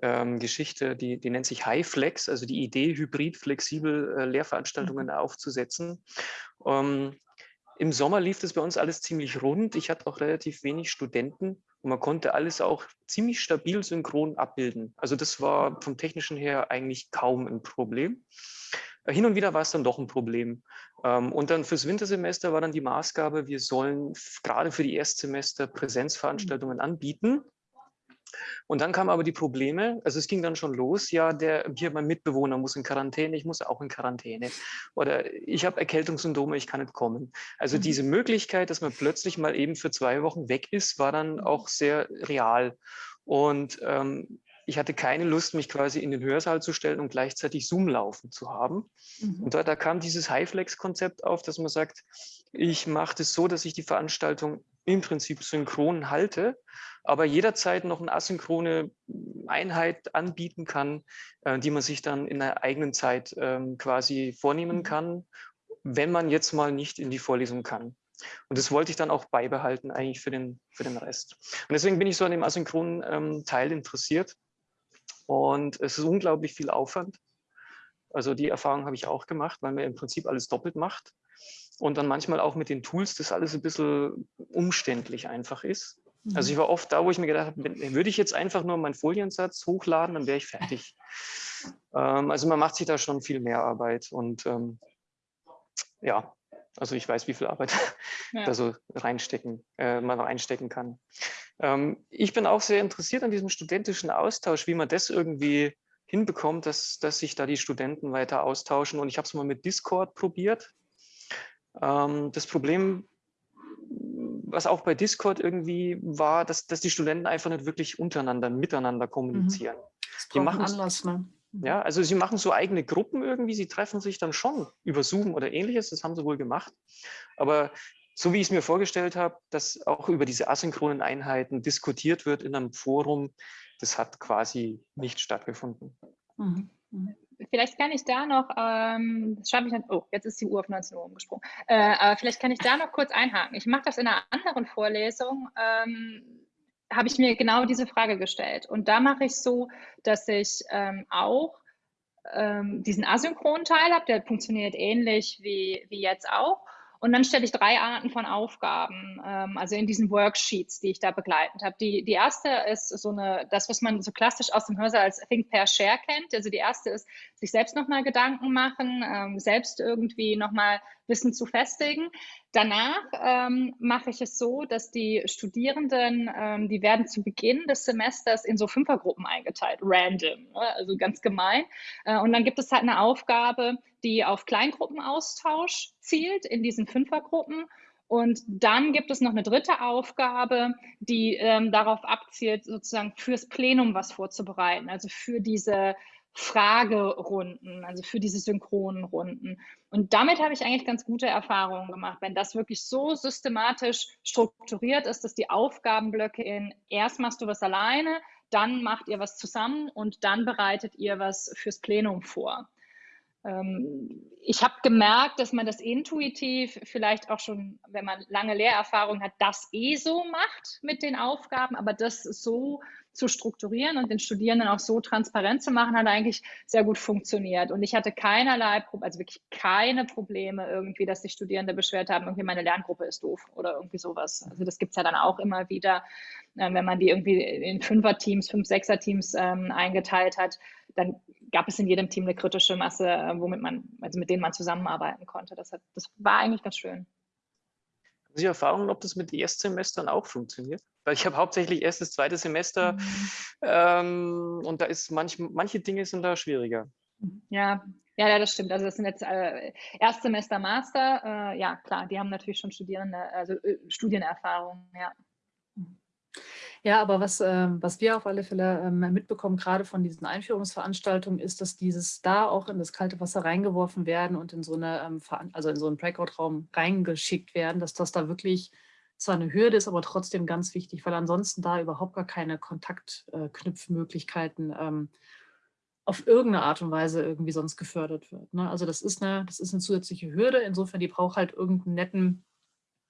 ähm, Geschichte, die, die nennt sich HighFlex, also die Idee, hybrid flexibel äh, Lehrveranstaltungen mhm. aufzusetzen. Ähm, Im Sommer lief das bei uns alles ziemlich rund. Ich hatte auch relativ wenig Studenten und man konnte alles auch ziemlich stabil synchron abbilden. Also das war vom technischen her eigentlich kaum ein Problem. Äh, hin und wieder war es dann doch ein Problem. Ähm, und dann fürs Wintersemester war dann die Maßgabe, wir sollen gerade für die Erstsemester Präsenzveranstaltungen anbieten. Und dann kamen aber die Probleme, also es ging dann schon los, ja, der hier mein Mitbewohner muss in Quarantäne, ich muss auch in Quarantäne. Oder ich habe Erkältungssyndrome, ich kann nicht kommen. Also mhm. diese Möglichkeit, dass man plötzlich mal eben für zwei Wochen weg ist, war dann auch sehr real. Und ähm, ich hatte keine Lust, mich quasi in den Hörsaal zu stellen und gleichzeitig Zoom laufen zu haben. Mhm. Und da, da kam dieses Highflex-Konzept auf, dass man sagt, ich mache das so, dass ich die Veranstaltung im Prinzip synchron halte, aber jederzeit noch eine asynchrone Einheit anbieten kann, äh, die man sich dann in der eigenen Zeit ähm, quasi vornehmen mhm. kann, wenn man jetzt mal nicht in die Vorlesung kann. Und das wollte ich dann auch beibehalten eigentlich für den, für den Rest. Und deswegen bin ich so an dem asynchronen ähm, Teil interessiert. Und es ist unglaublich viel Aufwand. Also die Erfahrung habe ich auch gemacht, weil man im Prinzip alles doppelt macht. Und dann manchmal auch mit den Tools das alles ein bisschen umständlich einfach ist. Mhm. Also ich war oft da, wo ich mir gedacht habe, würde ich jetzt einfach nur meinen Foliensatz hochladen, dann wäre ich fertig. ähm, also man macht sich da schon viel mehr Arbeit. Und ähm, ja, also ich weiß, wie viel Arbeit ja. da so reinstecken, äh, man reinstecken kann. Ähm, ich bin auch sehr interessiert an diesem studentischen Austausch, wie man das irgendwie hinbekommt, dass, dass sich da die Studenten weiter austauschen. Und ich habe es mal mit Discord probiert. Ähm, das Problem, was auch bei Discord irgendwie war, dass, dass die Studenten einfach nicht wirklich untereinander, miteinander kommunizieren. Mhm. Das die machen Anlass, ne? Mhm. Ja, also sie machen so eigene Gruppen irgendwie, sie treffen sich dann schon über Zoom oder ähnliches, das haben sie wohl gemacht. Aber so wie ich es mir vorgestellt habe, dass auch über diese asynchronen Einheiten diskutiert wird in einem Forum, das hat quasi nicht stattgefunden. Mhm. Mhm. Vielleicht kann ich da noch, ähm, das schreibe ich dann, oh, jetzt ist die Uhr auf 19 Uhr umgesprungen, äh, aber vielleicht kann ich da noch kurz einhaken. Ich mache das in einer anderen Vorlesung, ähm, habe ich mir genau diese Frage gestellt. Und da mache ich so, dass ich ähm, auch ähm, diesen asynchronen Teil habe, der funktioniert ähnlich wie, wie jetzt auch. Und dann stelle ich drei Arten von Aufgaben, ähm, also in diesen Worksheets, die ich da begleitet habe. Die, die erste ist so eine, das, was man so klassisch aus dem Hörsaal als Think, Pair, Share kennt. Also die erste ist, sich selbst nochmal Gedanken machen, ähm, selbst irgendwie nochmal Wissen zu festigen. Danach ähm, mache ich es so, dass die Studierenden, ähm, die werden zu Beginn des Semesters in so Fünfergruppen eingeteilt, random, ne? also ganz gemein. Äh, und dann gibt es halt eine Aufgabe, die auf Kleingruppenaustausch zielt in diesen Fünfergruppen. Und dann gibt es noch eine dritte Aufgabe, die ähm, darauf abzielt, sozusagen fürs Plenum was vorzubereiten, also für diese Fragerunden, also für diese synchronen Runden. Und damit habe ich eigentlich ganz gute Erfahrungen gemacht, wenn das wirklich so systematisch strukturiert ist, dass die Aufgabenblöcke in erst machst du was alleine, dann macht ihr was zusammen und dann bereitet ihr was fürs Plenum vor. Ähm, ich habe gemerkt, dass man das intuitiv vielleicht auch schon, wenn man lange Lehrerfahrung hat, das eh so macht mit den Aufgaben, aber das so zu strukturieren und den Studierenden auch so transparent zu machen, hat eigentlich sehr gut funktioniert. Und ich hatte keinerlei, also wirklich keine Probleme irgendwie, dass die Studierende beschwert haben, irgendwie meine Lerngruppe ist doof oder irgendwie sowas. Also das gibt es ja dann auch immer wieder, äh, wenn man die irgendwie in Fünfer-Teams, Fünf-, Sechser-Teams ähm, eingeteilt hat, dann gab es in jedem Team eine kritische Masse, äh, womit man, also mit denen man zusammenarbeiten konnte. Das, hat, das war eigentlich ganz schön. Haben Sie Erfahrungen, ob das mit Erstsemestern auch funktioniert? Weil ich habe hauptsächlich erstes, zweites Semester mhm. ähm, und da ist manch, manche Dinge sind da schwieriger. Ja, ja, ja, das stimmt. Also das sind jetzt äh, Erstsemester, Master. Äh, ja, klar, die haben natürlich schon Studierende, also äh, Studienerfahrung, ja. Ja, aber was, äh, was wir auf alle Fälle ähm, mitbekommen, gerade von diesen Einführungsveranstaltungen, ist, dass dieses da auch in das kalte Wasser reingeworfen werden und in so eine, ähm, also in so einen Breakout-Raum reingeschickt werden, dass das da wirklich zwar eine Hürde ist, aber trotzdem ganz wichtig, weil ansonsten da überhaupt gar keine Kontaktknüpfmöglichkeiten ähm, auf irgendeine Art und Weise irgendwie sonst gefördert wird. Ne? Also das ist, eine, das ist eine zusätzliche Hürde. Insofern, die braucht halt irgendeinen netten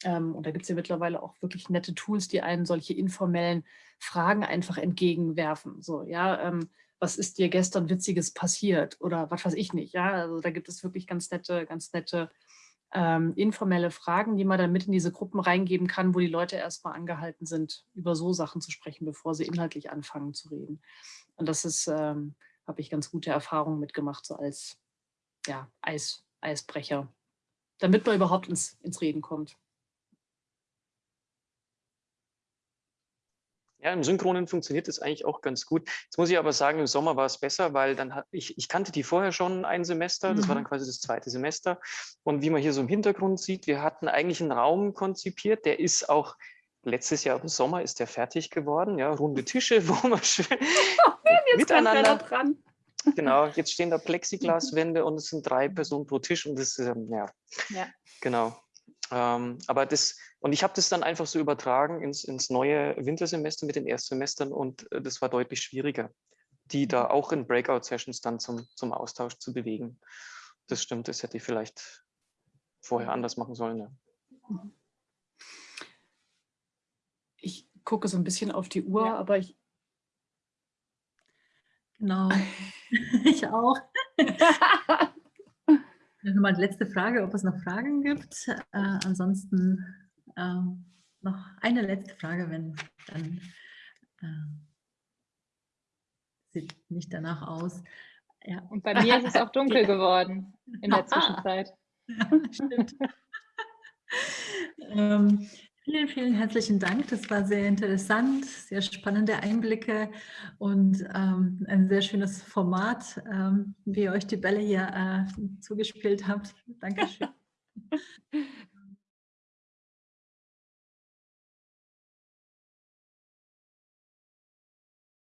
ähm, und da gibt es ja mittlerweile auch wirklich nette Tools, die einen solche informellen Fragen einfach entgegenwerfen. So, ja, ähm, was ist dir gestern Witziges passiert oder was weiß ich nicht. Ja, also da gibt es wirklich ganz nette, ganz nette ähm, informelle Fragen, die man dann mit in diese Gruppen reingeben kann, wo die Leute erstmal angehalten sind, über so Sachen zu sprechen, bevor sie inhaltlich anfangen zu reden. Und das ist, ähm, habe ich ganz gute Erfahrungen mitgemacht, so als ja, Eis, Eisbrecher, damit man überhaupt ins, ins Reden kommt. Ja, im Synchronen funktioniert das eigentlich auch ganz gut. Jetzt muss ich aber sagen, im Sommer war es besser, weil dann hat ich, ich kannte die vorher schon ein Semester, das mhm. war dann mhm. quasi das zweite Semester. Und wie man hier so im Hintergrund sieht, wir hatten eigentlich einen Raum konzipiert, der ist auch letztes Jahr im Sommer ist der fertig geworden, ja, runde Tische, wo man schön jetzt miteinander dran. Genau, jetzt stehen da Plexiglaswände und es sind drei Personen pro Tisch und das ist, ähm, ja, Ja. genau. Ähm, aber das, und ich habe das dann einfach so übertragen ins, ins neue Wintersemester mit den Erstsemestern und äh, das war deutlich schwieriger, die da auch in Breakout-Sessions dann zum, zum Austausch zu bewegen. Das stimmt, das hätte ich vielleicht vorher anders machen sollen. Ja. Ich gucke so ein bisschen auf die Uhr, Ja. aber ich, Genau, ich auch. Nochmal die letzte Frage, ob es noch Fragen gibt. Äh, ansonsten ähm, noch eine letzte Frage, wenn dann äh, sieht nicht danach aus. Ja, Und bei mir ist es auch dunkel geworden in der Zwischenzeit. ja stimmt. ähm, vielen, vielen herzlichen Dank. Das war sehr interessant, sehr spannende Einblicke und ähm, ein sehr schönes Format, ähm, wie ihr euch die Bälle hier äh, zugespielt habt. Dankeschön.